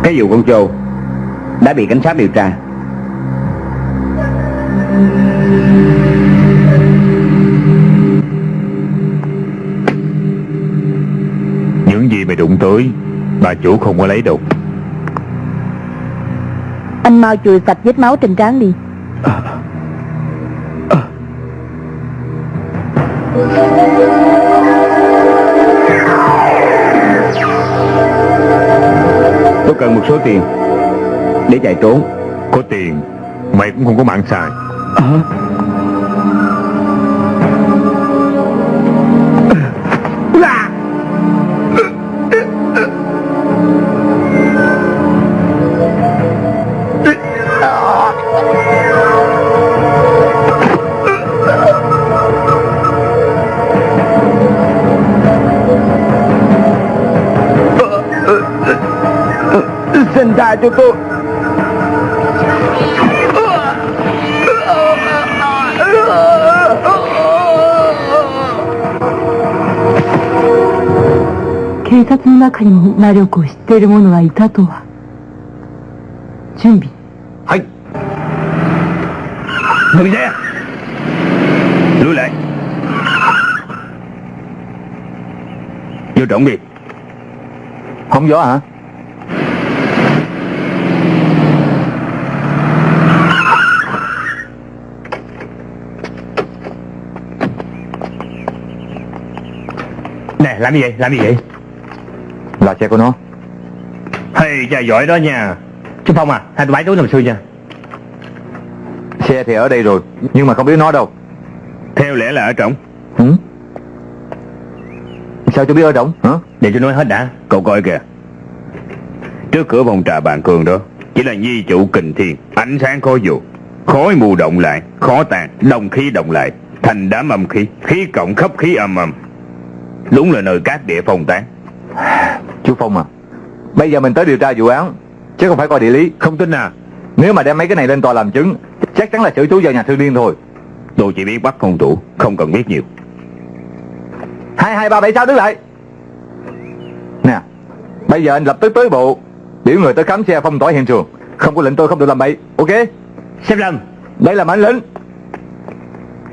Cái vụ con trâu Đã bị cảnh sát điều tra. Những gì mày đụng tới Bà chủ không có lấy đâu. Anh mau chùi sạch vết máu trên trán đi. Tôi tiền. Để chạy trốn. Có tiền Mày cũng không có mạng xài けど警察の中にも魔力を知っている者がいたとは。準備。はい。伸びだよ如来有准备红咗啊 Nè, làm gì vậy, làm gì vậy? Là xe của nó Hey, cha giỏi đó nha. Chú Phong à, hai tôi bái túi nằm xuôi nha. Xe thì ở đây rồi Nhưng mà không biết nó đâu Theo lẽ là ở trỏng ừ? Sao chú biết ở trống hả? Để tôi nói hết đã Cậu coi kìa Trước cửa phòng trà bàn cường đó Chỉ là nhi chủ kình thiên Ánh sáng khó dù Khói mù động lại Khó tàn Đồng khí động lại Thành đám âm khí Khí cộng khắp khí âm âm Đúng là nơi các địa phong tán. Chú Phong à Bây giờ mình tới điều tra vụ án Chứ không phải coi địa lý. Không tin à? Nếu mà đem mấy cái này lên tòa làm chứng Chắc chắn là xử chú vào nhà thương điên thôi. Tôi chỉ biết bắt hung thủ Không cần biết nhiều. Hai hai ba bảy sáu đứng lại? Nè Bây giờ anh lập tức tới bộ Biểu người tới khám xe phong tỏa hiện trường. Không có lệnh tôi không được làm bậy Ok? Xếp Lâm Đây là mệnh lệnh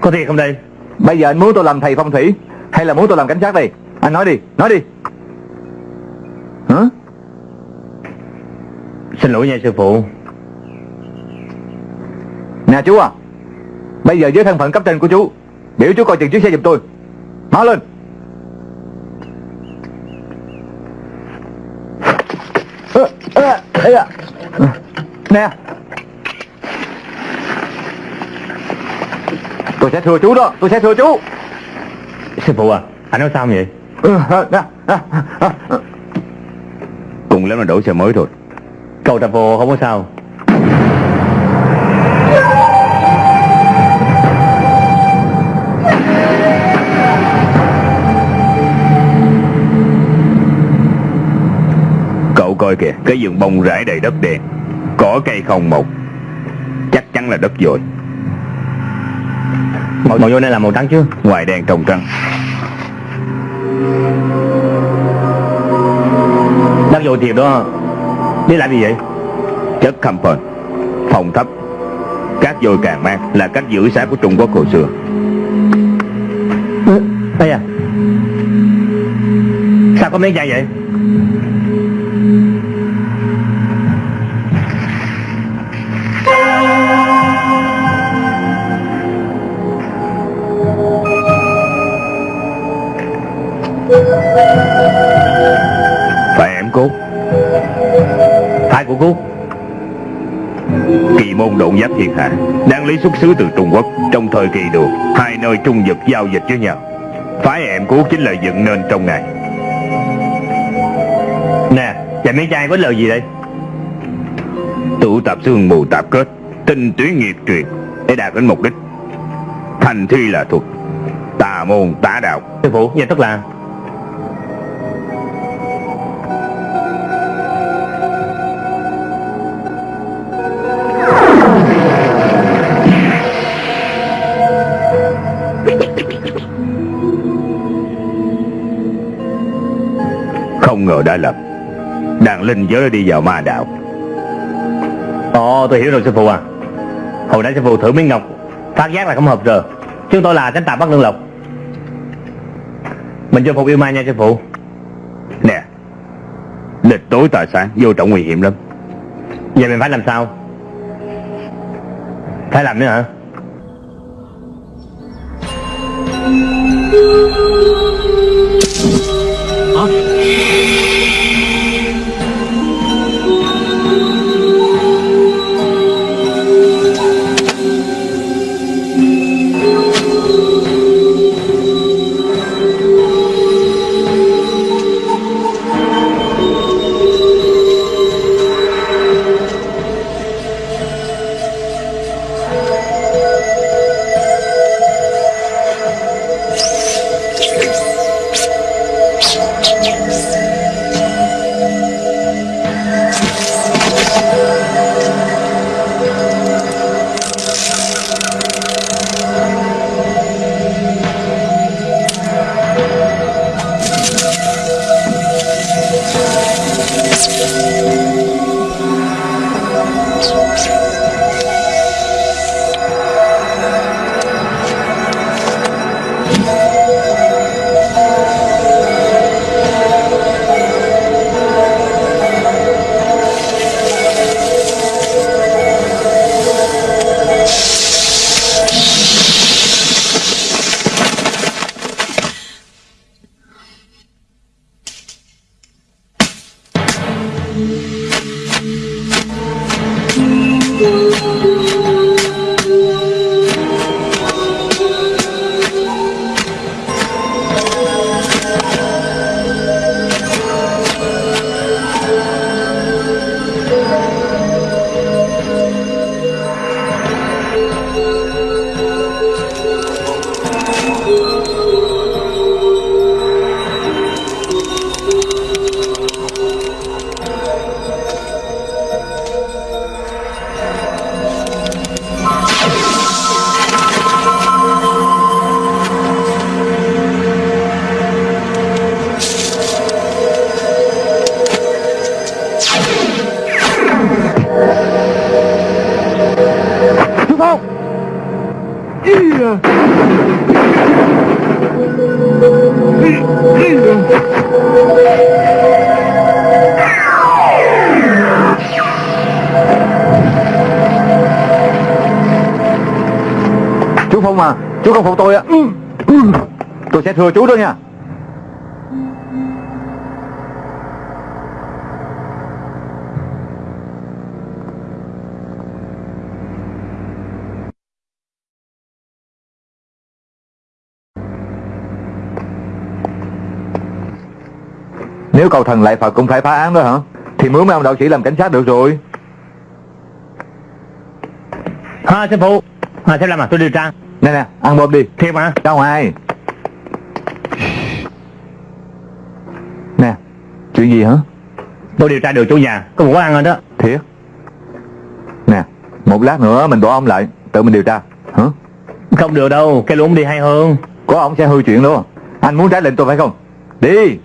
Có thiệt không đây? Bây giờ anh muốn tôi làm thầy phong thủy Hay là muốn tôi làm cảnh sát đây? Anh nói đi Nói đi. Hả? Xin lỗi nha sư phụ. Nè chú à. Bây giờ với thân phận cấp trên của chú Biểu chú coi chừng chiếc xe giùm tôi. Mau lên. À. Nè. Tôi sẽ thưa chú đó Tôi sẽ thưa chú Sư phụ à Anh nói sao vậy? Cùng lắm là đổi xe mới thôi. Cậu tập vô không có sao. Cậu coi kìa, Cái vườn bông rải đầy đất đen. Cỏ cây không một. Chắc chắn là đất rồi. Màu, màu vô này là màu trắng chứ? Ngoài đen trong trắng Đất vô thiệp đó. Đi làm gì vậy? Chất compound Phòng thấp. Cát dồi càng mang là cách giữ sáng của Trung Quốc hồi xưa. Đây à. Sao có miếng chai vậy? Phải em cốt thái của cô Kỳ môn độn giáp thiên hạ. Đang lý xuất xứ từ Trung Quốc. Trong thời kỳ được, Hai nơi trung vực giao dịch với nhau. Phái em cốt chính là dựng nên trong ngày. Nè chàng mấy trai có lời gì đây? Tụ tập xương mù tạp kết, Tinh túy nghiệp truyền, Để đạt đến mục đích. Thành thi là thuật, Tà môn tà đạo. Sư phụ Vậy tức là Ngờ đã lầm Đàn linh giới đi vào ma đạo. Ồ tôi hiểu rồi sư phụ à. Hồi nãy sư phụ thử miếng ngọc. Phát giác là không hợp rồi. Chúng tôi là tránh tà bắt lương lộc. Mình cho phục yêu ma nha sư phụ. Nè Địch tối tà sáng vô trọng nguy hiểm lắm. Vậy mình phải làm sao? Phải làm nữa hả cầu thần lại Phật cũng phải phá án đó hả? Thì mướn mấy ông đạo sĩ làm cảnh sát được rồi. Ha sư phụ. À xem làm à tôi điều tra. Nè nè ăn bom đi. Thiệt mà. Ra ngoài Nè Chuyện gì hả? Tôi điều tra được chủ nhà. Có một ăn rồi đó. Thiệt. Nè Một lát nữa mình bỏ ông lại Tự mình điều tra Hả? Không được đâu Cái luôn đi hay hơn. Có ông sẽ hư chuyện luôn. Anh muốn trái lệnh tôi phải không? Đi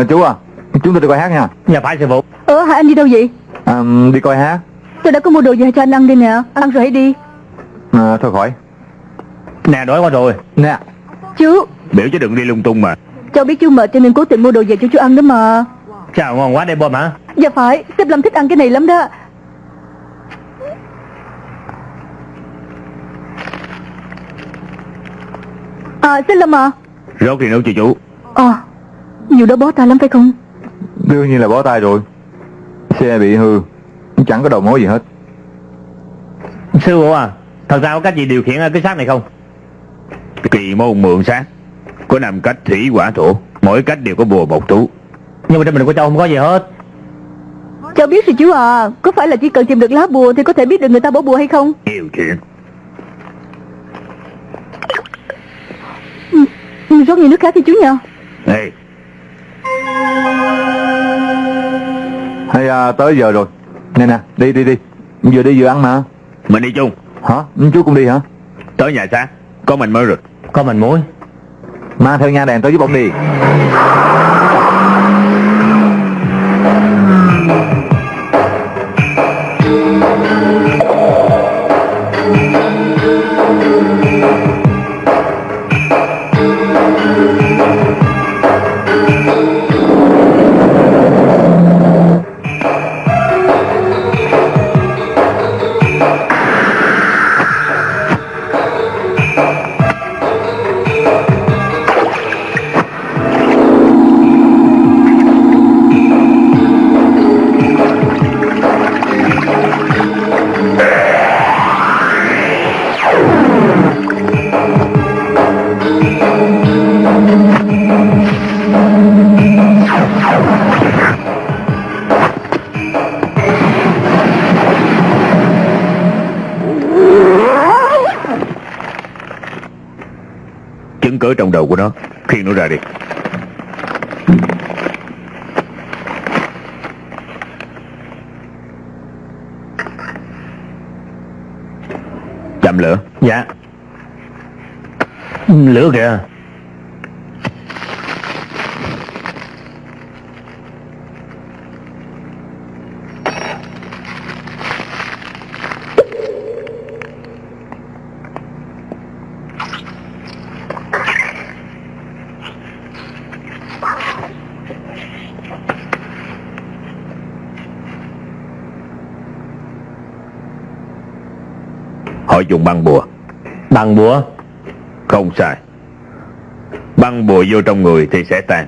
à, Chú à Chúng tôi đi coi hát nha. Dạ phải sư phụ Ờ hả anh đi đâu vậy? À, Đi coi hát. Tôi đã có mua đồ gì cho anh ăn đây nè Ăn rồi hãy đi. À, Thôi khỏi. Nè đói quá rồi. Nè. Chú. Biểu chứ đừng đi lung tung mà. Cháu biết chú mệt cho nên cố tình mua đồ về cho chú ăn đó mà. Chào ngon quá đây bom hả? Dạ phải Sếp Lâm thích ăn cái này lắm đó. À sếp Lâm à. Rốt thì nấu cho chú Nhiều đó bó tay lắm phải không? Đương nhiên là bó tay rồi. Xe bị hư Chẳng có đầu mối gì hết. Sư phụ à Thật ra có cách gì điều khiển cái xác này không? Kỳ môn mượn sát Có năm cách thủy quả thổ Mỗi cách đều có bùa một tú. Nhưng mà trên mình của cháu không có gì hết. Cháu biết rồi chú à Có phải là chỉ cần tìm được lá bùa Thì có thể biết được người ta bỏ bùa hay không? Nhiều chuyện ừ, Rót nhiều nước khác đi chú nha Ê Hay à, tới giờ rồi. Nè nè đi đi đi. Vừa đi vừa ăn mà. Mình đi chung. Hả? Chú cũng đi hả? Tới nhà xác Có mình mới rồi Có mình muối. Mang theo nha đèn tới giúp ông đi cớ trong đầu của nó. Khiêng nó ra đi. Chậm lửa. Dạ. Lửa kìa. Dùng băng bùa. Bằng búa Không sai. Băng bùa vô trong người thì sẽ tan.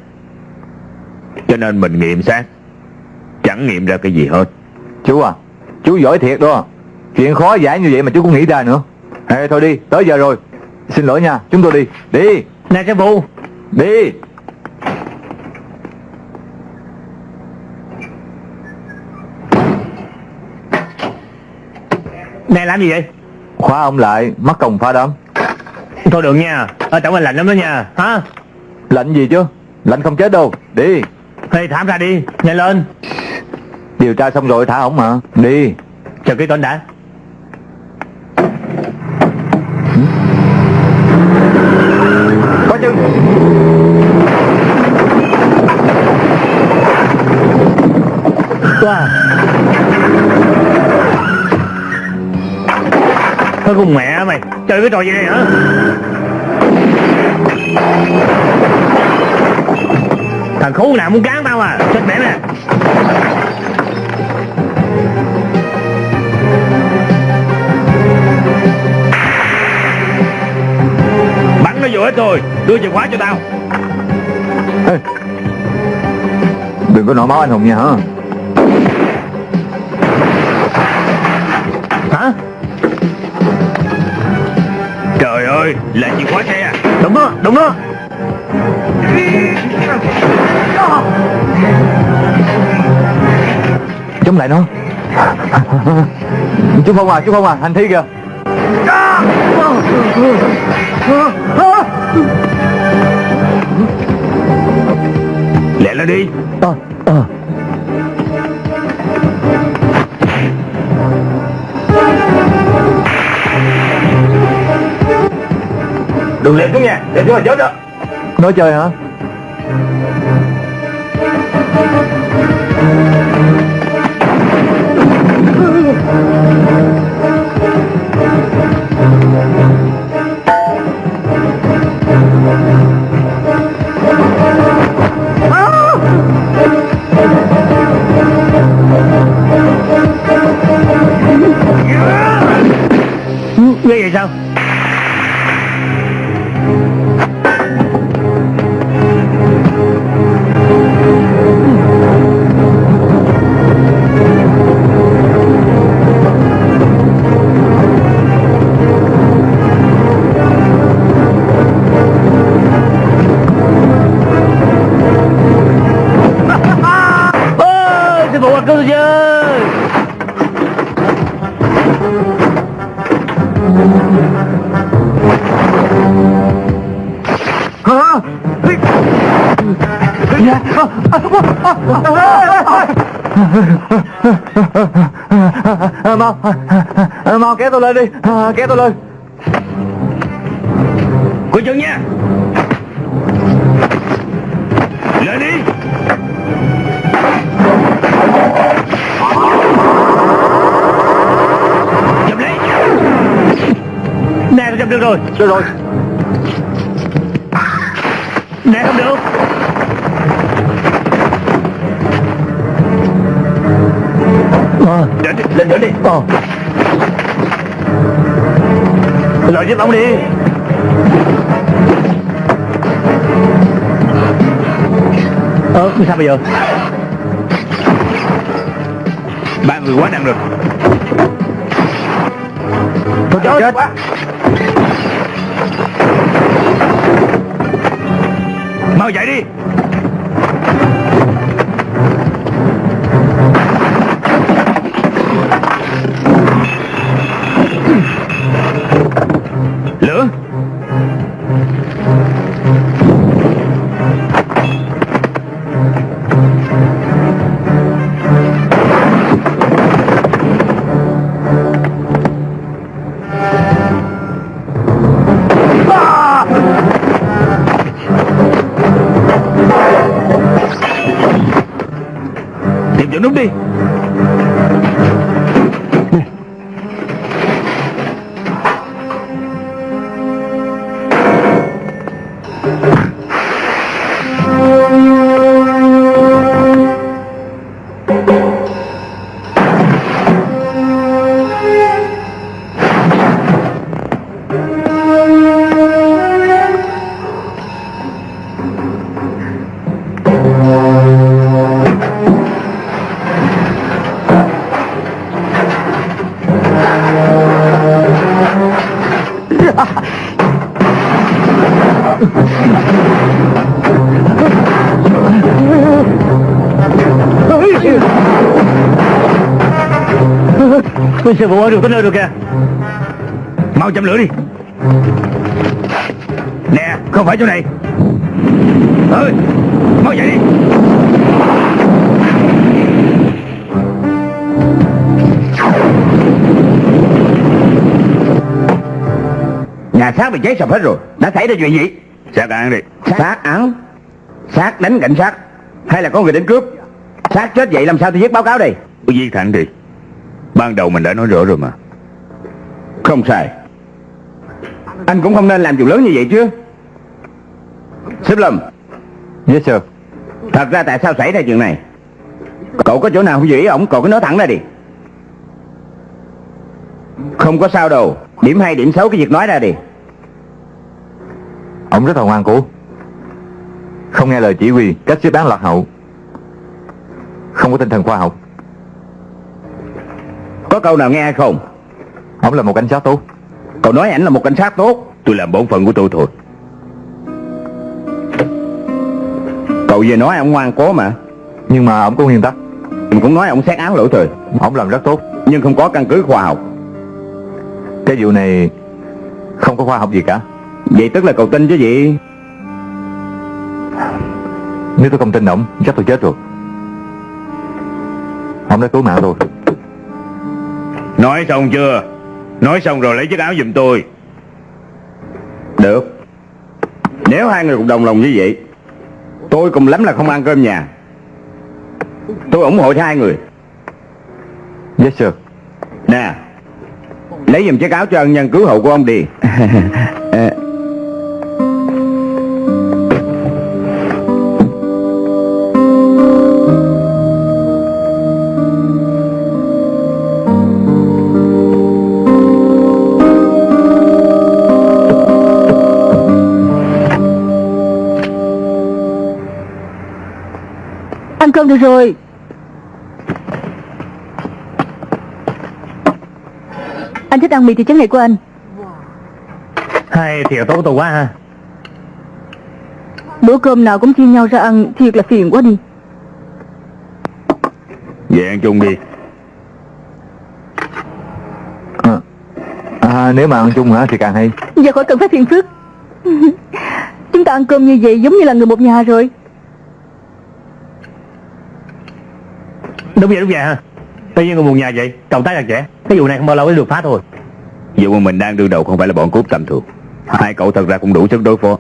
Cho nên mình nghiệm xác Chẳng nghiệm ra cái gì hết. Chú à Chú giỏi thiệt đó. Chuyện khó giải như vậy mà chú cũng nghĩ ra nữa. Ê thôi đi Tới giờ rồi. Xin lỗi nha Chúng tôi đi. Đi. Nè sư phụ Đi. Nè làm gì vậy Khóa ông lại Mắc công phá đám. Thôi được nha Ở trong anh lạnh lắm đó nha. Hả? Lạnh gì chứ? Lạnh không chết đâu Đi. Thì thảm ra đi Nhanh lên. Điều tra xong rồi thả ổng mà Đi. Chờ cái tên đã. Có chừng Wow Thôi con mẹ mày Chơi cái trò gì đây hả? Thằng khốn nào muốn cán tao à? Chết mẹ nè có vô hết rồi Đưa chìa khóa cho tao. Ê, Đừng có nổi máu anh Hùng nha Hả? Ơi là chìa khóa xe à? Đúng đó, đúng đó Chống lại nó. Chú Phong à, chú Phong à, hành thi kìa. Lẹ lên đi. Ờ, Đừng lẹ xuống nha. Để xuống là chết đó. Nói chơi hả? Ghê vậy sao? Mau mau kéo tôi lên đi kéo tôi lên. Coi chừng nha. Lên đi. Chậm lấy. Nè, tôi chụp được rồi. Được rồi. Nè, không được Ờ, Lên đi, lên nữa đi. Ờ. Lợi giúp ông đi. Ờ, sao bây giờ? Ba người quá nặng rồi Tôi chết. Mau chạy đi Phụ ơi, được tới nơi rồi kìa. Mau châm lửa đi. Nè không phải chỗ này. Ơi mau chạy đi. Nhà xác bị cháy sập hết rồi. Đã xảy ra chuyện gì? Xác án đi. Xác án? Xác đánh cảnh sát. Hay là có người đến cướp? Xác chết vậy làm sao tôi viết báo cáo đây? Cứ viết thẳng đi Ban đầu mình đã nói rõ rồi mà. Không sai. Anh cũng không nên làm chuyện lớn như vậy chứ. Sếp Lâm. Yes sir. Thật ra tại sao xảy ra chuyện này? Cậu có chỗ nào không giữ ý ổng Cậu cứ nói thẳng ra đi. Không có sao đâu. Điểm hay điểm xấu cái việc nói ra đi. Ông rất là ngoan cố Không nghe lời chỉ huy Cách xếp án lạc hậu. Không có tinh thần khoa học Có câu nào nghe hay không? Ông là một cảnh sát tốt. Cậu nói ảnh là một cảnh sát tốt. Tôi làm bổn phận của tôi thôi. Cậu vừa nói ông ngoan cố mà. Nhưng mà ông có nguyên tắc. Mình cũng nói ông xét án lỗi thời. Ông làm rất tốt. Nhưng không có căn cứ khoa học. Cái vụ này Không có khoa học gì cả. Vậy tức là cậu tin chứ gì? Nếu tôi không tin ông Chắc tôi chết rồi. Ông đã cứu mạng tôi Nói xong chưa? Nói xong rồi lấy chiếc áo giùm tôi. Được. Nếu hai người cùng đồng lòng như vậy, Tôi cùng lắm là không ăn cơm nhà. Tôi ủng hộ cho hai người. Yes, sir. Nè, Lấy giùm chiếc áo cho ân nhân cứu hộ của ông đi. *laughs* Ăn cơm được rồi. Anh thích ăn mì thì trứng này của anh. Hai thiệt tốt tôi quá ha. Bữa cơm nào cũng chia nhau ra ăn Thiệt là phiền quá đi. Về ăn chung đi. À, à, Nếu mà ăn chung hả thì càng hay. Giờ khỏi cần phải phiền phức. *laughs* Chúng ta ăn cơm như vậy giống như là người một nhà rồi Đúng vậy đúng vậy ha Tự nhiên người một nhà vậy Cộng tác chặt chẽ Cái vụ này không bao lâu mới được phá thôi. Vụ mà mình đang đương đầu không phải là bọn cướp tầm thường. Hai cậu thật ra cũng đủ sức đối phó.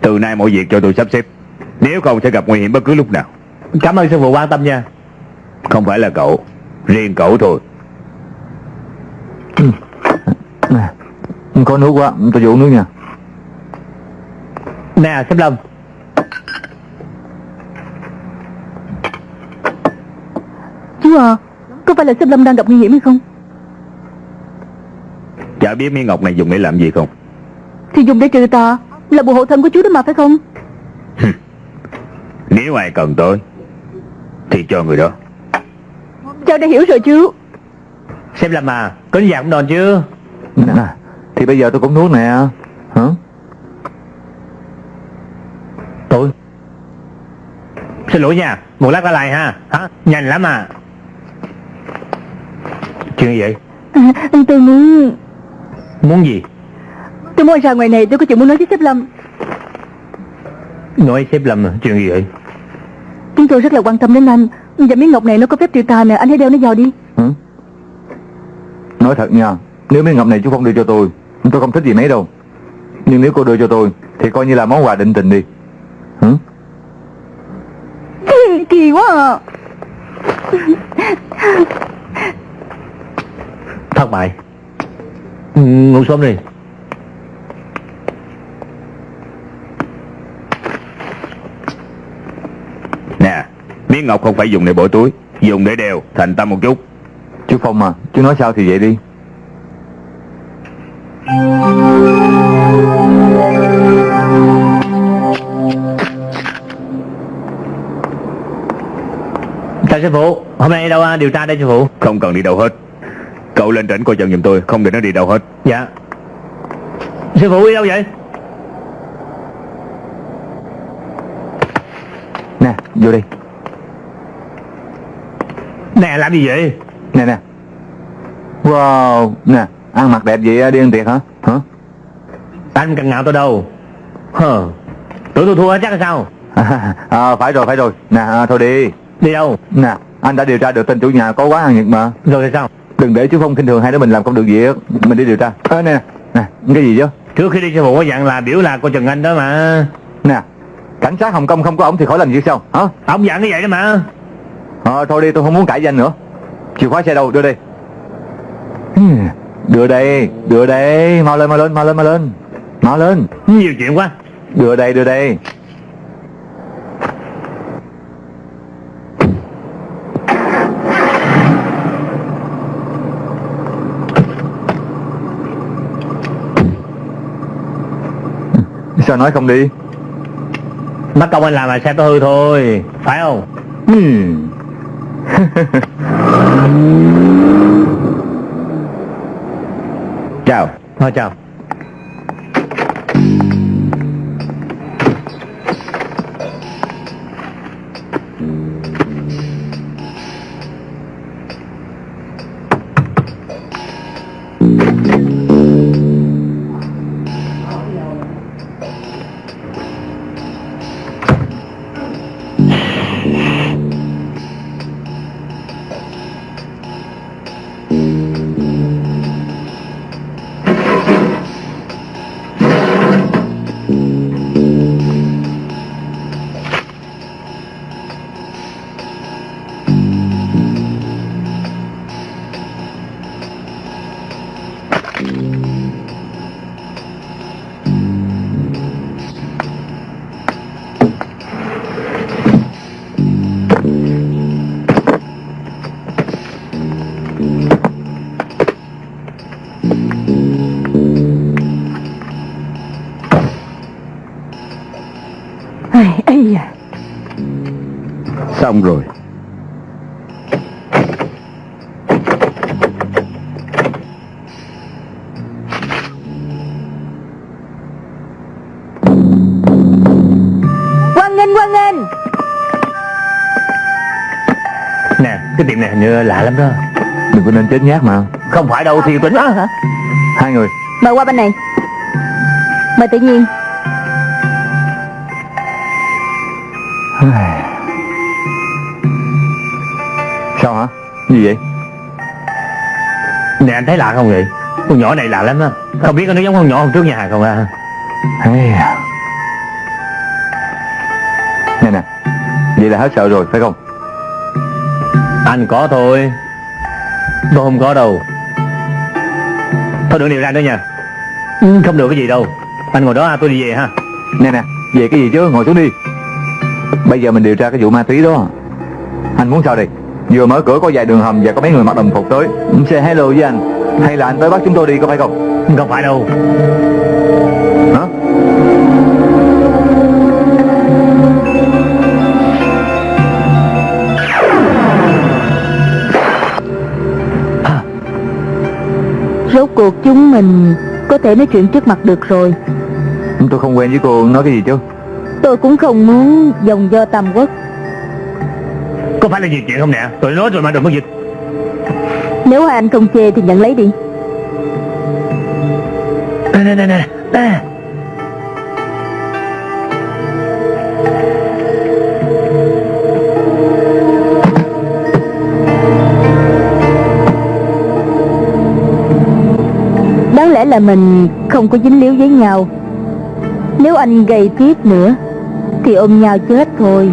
Từ nay mọi việc cho tôi sắp xếp. Nếu không sẽ gặp nguy hiểm bất cứ lúc nào. Cảm ơn sư phụ quan tâm nha. Không phải là cậu Riêng cậu thôi. Nè, Có nước quá Tôi vô uống nước nha. Nè Sếp Lâm Chú à Có phải là sếp Lâm đang gặp nguy hiểm hay không? Chả biết miếng ngọc này dùng để làm gì không? Thì dùng để trừ tà Là bộ hộ thân của chú đó mà phải không? Nếu ai cần tới Thì cho người đó. Cháu đã hiểu rồi chú Sếp Lâm à Có dạng cũng đòn chứ nè, Thì bây giờ tôi cũng nuốt nè. Hả? Tôi. Xin lỗi nha Một lát ra lại ha. Hả? Nhanh lắm à Chuyện gì vậy? À, *laughs* Tôi muốn Muốn gì? Tôi muốn ra ngoài này tôi có chuyện muốn nói với sếp Lâm. Nói sếp Lâm à? Chuyện gì vậy? Chúng tôi rất là quan tâm đến anh. Và miếng ngọc này nó có phép trừ tà nè Anh hãy đeo nó vào đi? Nói thật nha Nếu miếng ngọc này chú không đưa cho tôi Tôi không thích gì mấy đâu. Nhưng nếu cô đưa cho tôi Thì coi như là món quà định tình đi? Kỳ quá à Thất bại ừ, Ngủ sớm đi. Nè Miếng ngọc không phải dùng để bỏ túi Dùng để đeo Thành tâm một chút. Chú Phong à Chú nói sao thì vậy đi. Chào sư phụ Hôm nay đâu à, điều tra đây sư phụ? Không cần đi đâu hết Cậu lên trển coi chừng giùm tôi Không để nó đi đâu hết. Dạ. Sư phụ đi đâu vậy? Nè vô đi. Nè làm gì vậy? Nè nè. Wow Nè Ăn mặc đẹp vậy đi ăn tiệc hả? Hả? Anh cần ngạo tôi đâu? Hờ Tưởng tôi thua chắc là sao? À, *laughs* à, Phải rồi phải rồi. Nè à, thôi đi. Đi đâu? Nè anh đã điều tra được tên chủ nhà có quán ăn Nhật mà. Rồi thì sao Đừng để chú Phong khinh thường hai đứa mình làm công được việc Mình đi điều tra. À, Nè. Nè Cái gì chứ? Trước khi đi sư phụ có dặn là biểu là cô Trần Anh đó mà. Nè Cảnh sát Hồng Kông không có ổng thì khỏi làm gì sao Hả? Ông dặn như vậy đó mà. Ờ thôi đi tôi không muốn cãi danh nữa. Chìa khóa xe đâu? Đưa đi. Đưa đây Đưa đây. Mau lên mau lên mau lên mau lên. Mau lên. Nhiều chuyện quá. Đưa đây đưa đây Sao nói không đi. Mất công anh làm là xe tôi hư thôi Phải không? Hmm. *laughs* Chào. Thôi chào lắm đó. Đừng có nên chết nhát mà. Không phải đâu thì tính á hả? Hai người. Mời qua bên này. Mời tự nhiên. Sao hả? Gì vậy? Nè anh thấy lạ không vậy? Con nhỏ này lạ lắm á. Không biết nó giống con nhỏ hôm trước nhà hàng không à. Nè nè. Vậy là hết sợ rồi phải không Anh có thôi. Tôi không có đâu. Thôi đừng điều ra nữa nha. Ừ, Không được cái gì đâu. Anh ngồi đó à, tôi đi về ha. Nè nè Về cái gì chứ? Ngồi xuống đi. Bây giờ mình điều tra cái vụ ma túy đó. Anh muốn sao đây? Vừa mở cửa có vài đường hầm và có mấy người mặc đồng phục tới. Say hello với anh. Hay là anh tới bắt chúng tôi đi có phải không? Không phải đâu Rốt cuộc chúng mình Có thể nói chuyện trước mặt được rồi. Tôi không quen với cô nói cái gì chứ. Tôi cũng không muốn dòng do tam quốc. Có phải là gì chuyện không nè? Tôi nói rồi mà đừng có dịch. Nếu anh không chê thì nhận lấy đi. Nè nè nè. Nè mình không có dính líu với nhau. Nếu anh gây tiếp nữa, Thì ôm nhau chết thôi.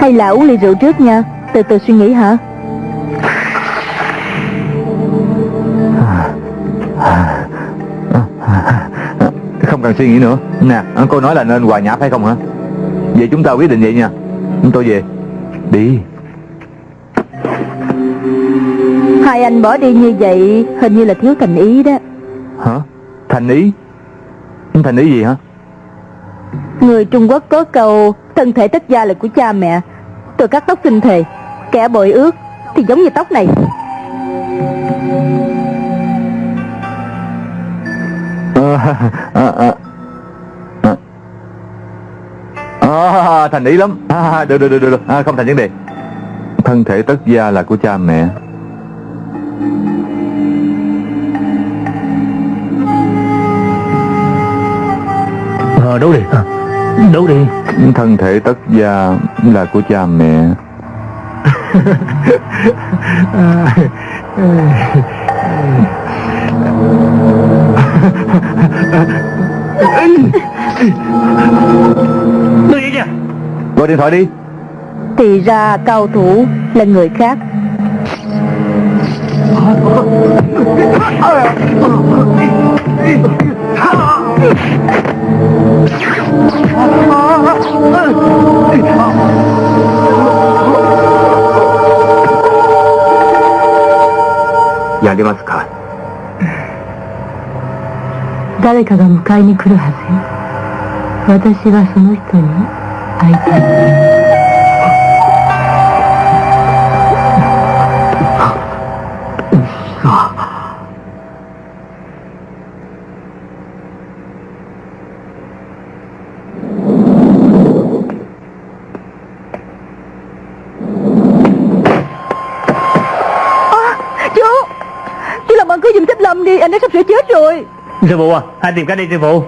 Hay là uống ly rượu trước nha. Từ từ suy nghĩ hả? Không cần suy nghĩ nữa. Nè, cô nói là nên hòa nhã phải không hả? Vậy chúng ta quyết định vậy nha. Chúng tôi về. Đi. Bỏ đi như vậy Hình như là thiếu thành ý đó. Hả? Thành ý? Thành ý gì hả? Người Trung Quốc có câu Thân thể tất gia là của cha mẹ. Tôi cắt tóc sinh thề Kẻ bội ước Thì giống như tóc này. À, à, à. À, thành ý lắm. À, được, được, được, được, được. À, không thành vấn đề. Thân thể tất gia là của cha mẹ Ờ đấu đi. À, Đấu đi. Thân thể tất gia là của cha mẹ. Tôi vậy nha gọi điện thoại đi. Thì ra cao thủ là người khác やりますか？誰かが迎えに来るはずよ。私はその人に会いたい。Rồi Sư phụ à Hai tìm cách đi sư phụ.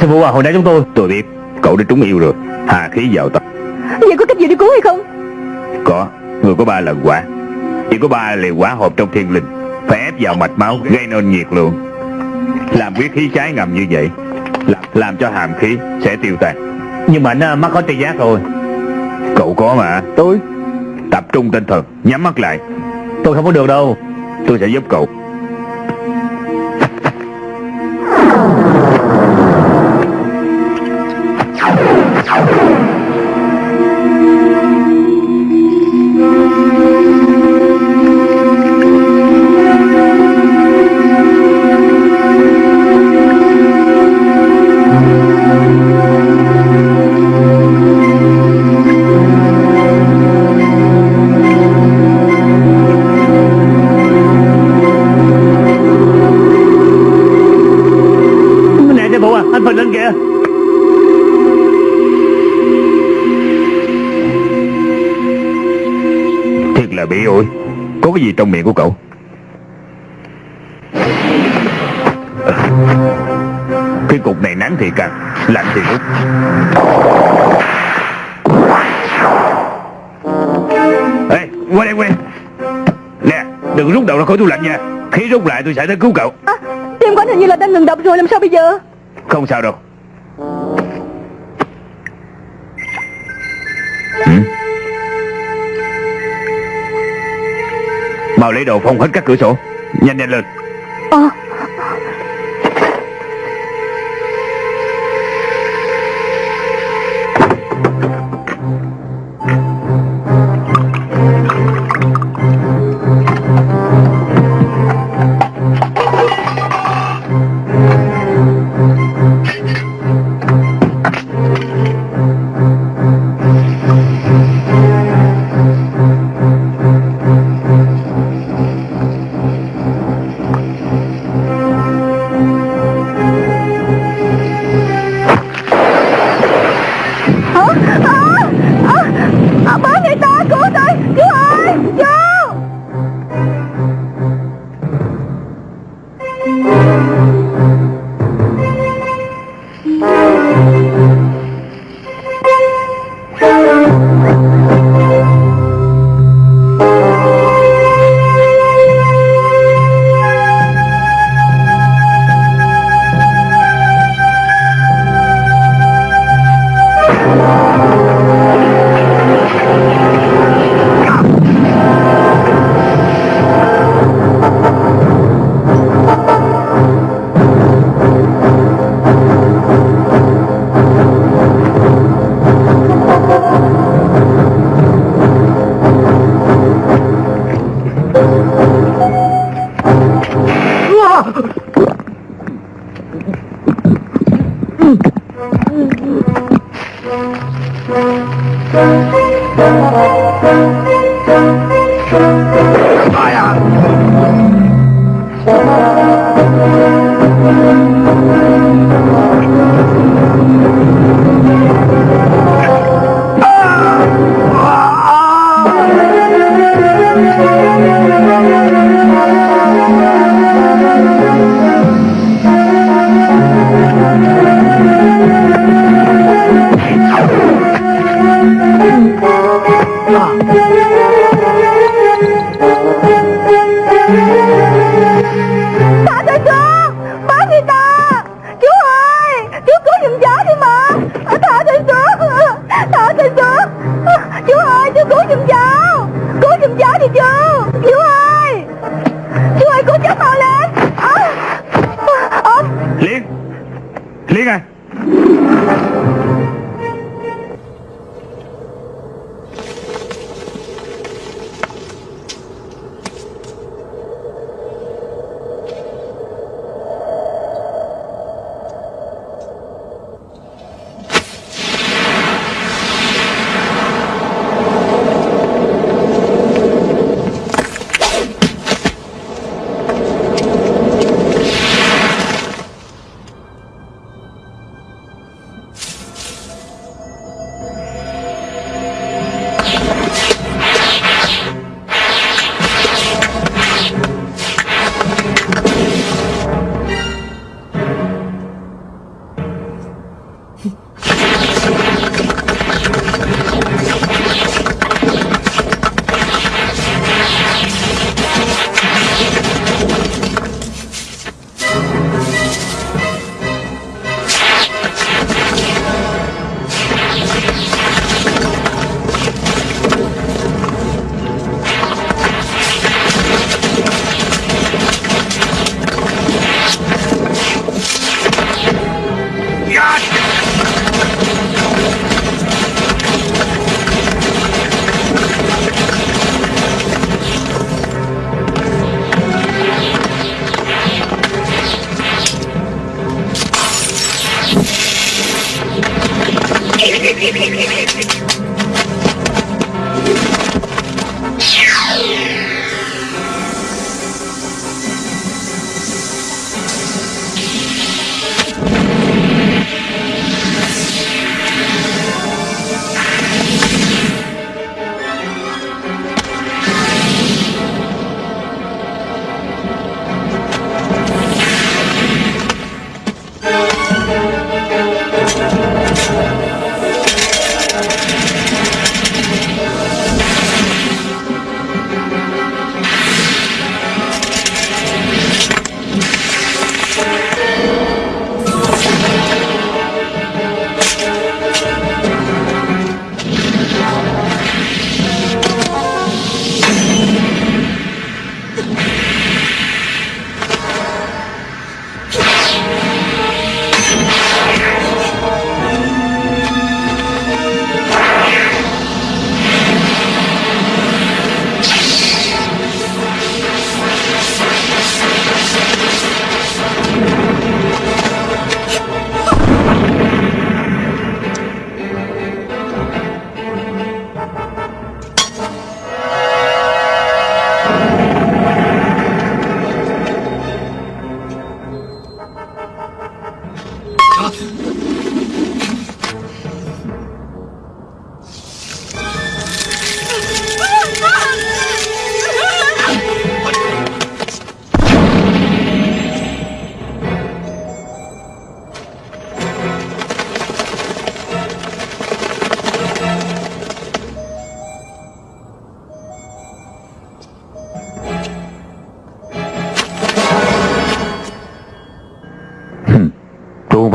Sư phụ à hồi nãy chúng tôi Tôi biết Cậu đã trúng yêu rồi. Hà khí vào tập vậy có cách gì để cứu hay không? Có Người có ba lần quả. Chỉ có ba liều quả hộp trong thiên linh. Phải ép vào mạch máu gây nên nhiệt lượng. Làm huyết khí trái ngầm như vậy Làm, làm cho hàm khí sẽ tiêu tan Nhưng mà à, mắc có tri giác rồi Cậu có mà. Tôi? Tập trung tinh thần Nhắm mắt lại. Tôi không có được đâu. Tôi sẽ giúp cậu trong miệng của cậu. Cái cục này nắng thì càng Lạnh thì rút Ê qua đây qua đây. Nè đừng rút đầu ra khỏi tủ lạnh nha. Khi rút lại tôi sẽ tới cứu cậu. À, tim của anh hình như là đang ngừng đập rồi làm sao bây giờ? Không sao đâu lấy đồ phong hết các cửa sổ. Nhanh nhanh lên.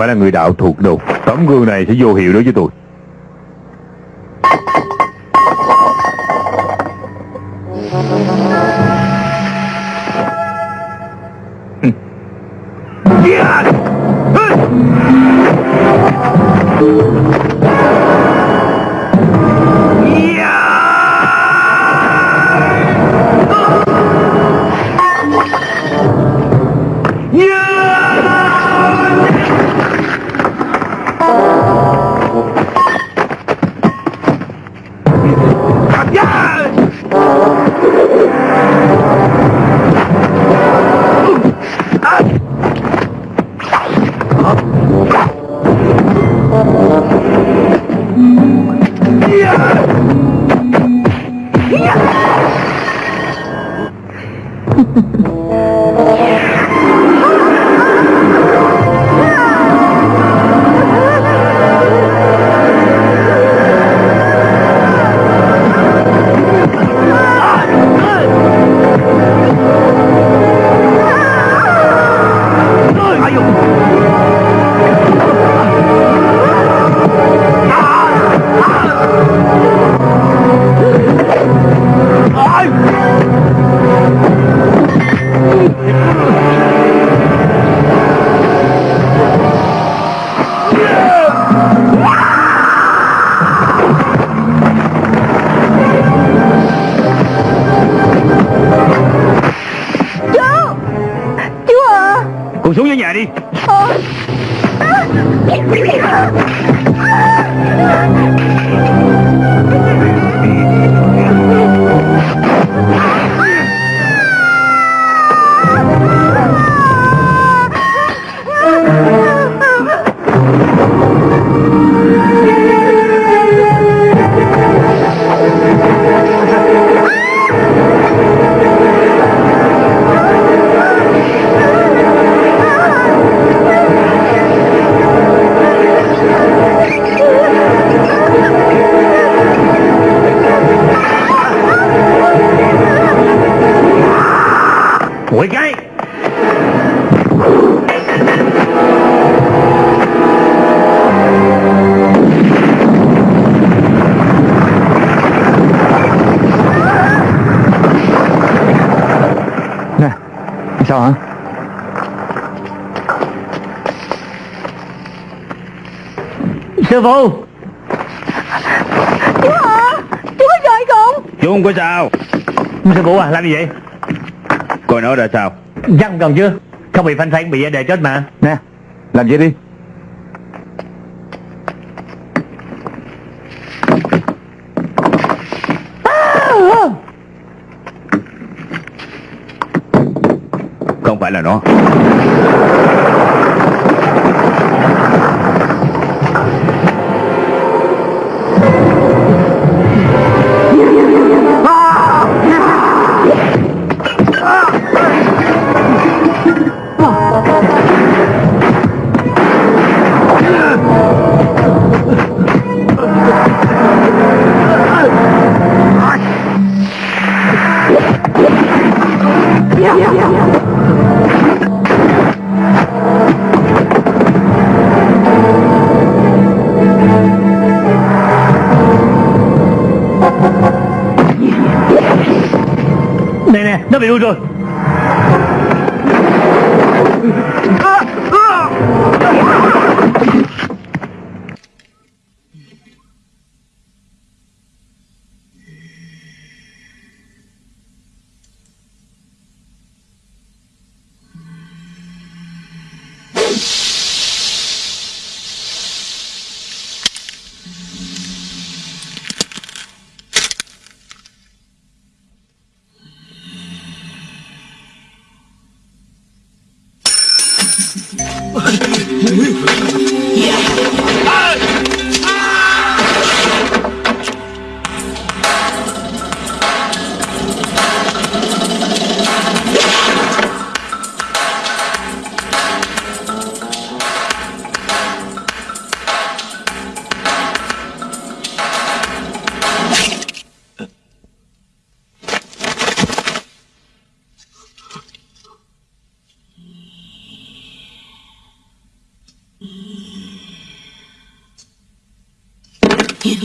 Phải là người đạo thuộc đâu Tấm gương này sẽ vô hiệu đối với tôi. Quỷ cái Nè Sao hả Sư phụ Chú hả? Chú có giỏi không? Chú không có sao Sư phụ à làm gì vậy Coi nó ra sao? Răng còn chưa? Không bị phanh phanh bị đề chết mà. Nè Làm vậy đi? Không phải là nó Tôi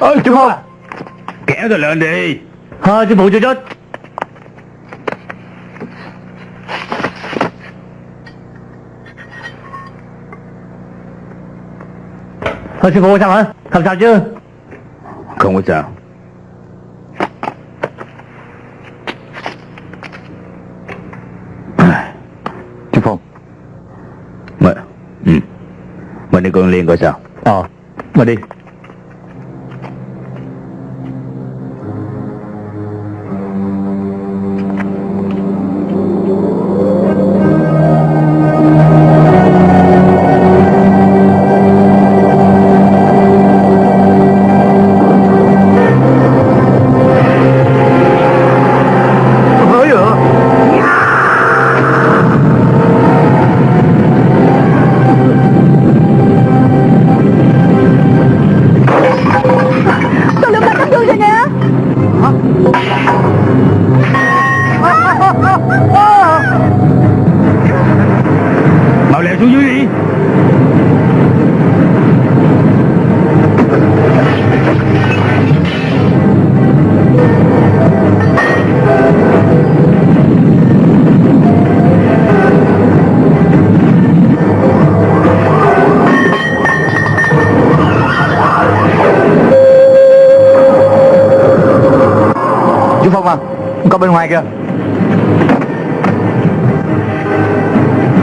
Ôi chú không Kéo tôi lên đi. Ờ sư phụ chưa chết Ờ sư phụ sao hả? Không sao chứ? Không có sao. Chú Phong. Mà, ừ. Mình đi con Liên coi sao. Ờ Mà đi Có bên ngoài kìa.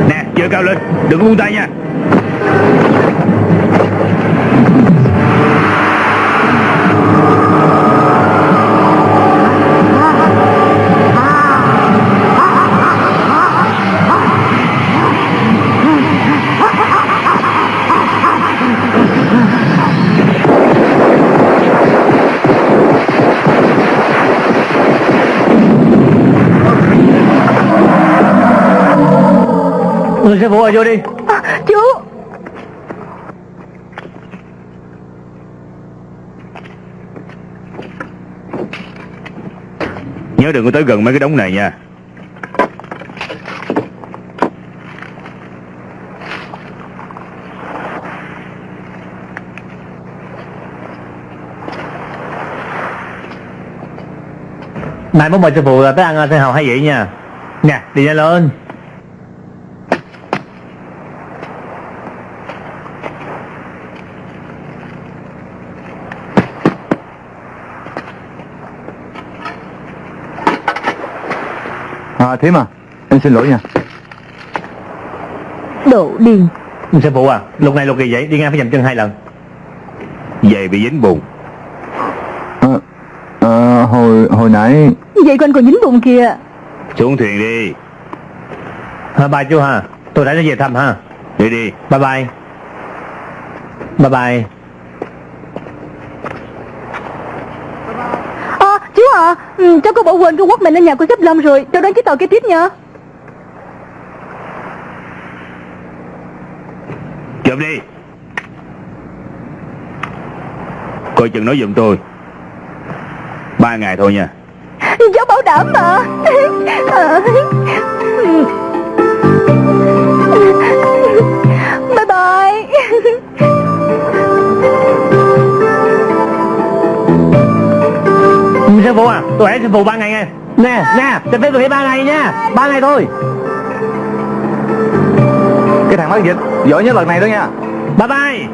Nè giơ cao lên Đừng có buông tay nha. Sư phụ ơi vô đi. À, Chú. Nhớ đừng có tới gần mấy cái đống này nha. Mai mốt mời sư phụ tới ăn sen hào hay vậy nha. Nè đi nhanh lên Thiếm à Em xin lỗi nha. Đồ điên Sư phụ à Lúc này lúc kỳ vậy đi ngang phải dầm chân hai lần. Về bị dính bùn. À, à, Hồi hồi nãy Vậy quanh còn dính bụng kìa. Xuống thuyền đi. À, Bye chú ha. Tôi đã nó về thăm ha. Đi đi. Bye bye. Bye bye À chú à bỏ quên cái quất mình lên nhà của sếp Lâm rồi. Cháu đón chiếc tàu kế tiếp nha Chụp đi. Coi chừng nói giùm tôi. Ba ngày thôi nha. Cháu bảo đảm mà *laughs* Tôi hẹn sư phụ ba ngày nha Nè nè cho phép tôi nghỉ ba ngày nha. Ba ngày thôi. Cái thằng mắc dịch Giỏi nhất lần này đó nha. Bye bye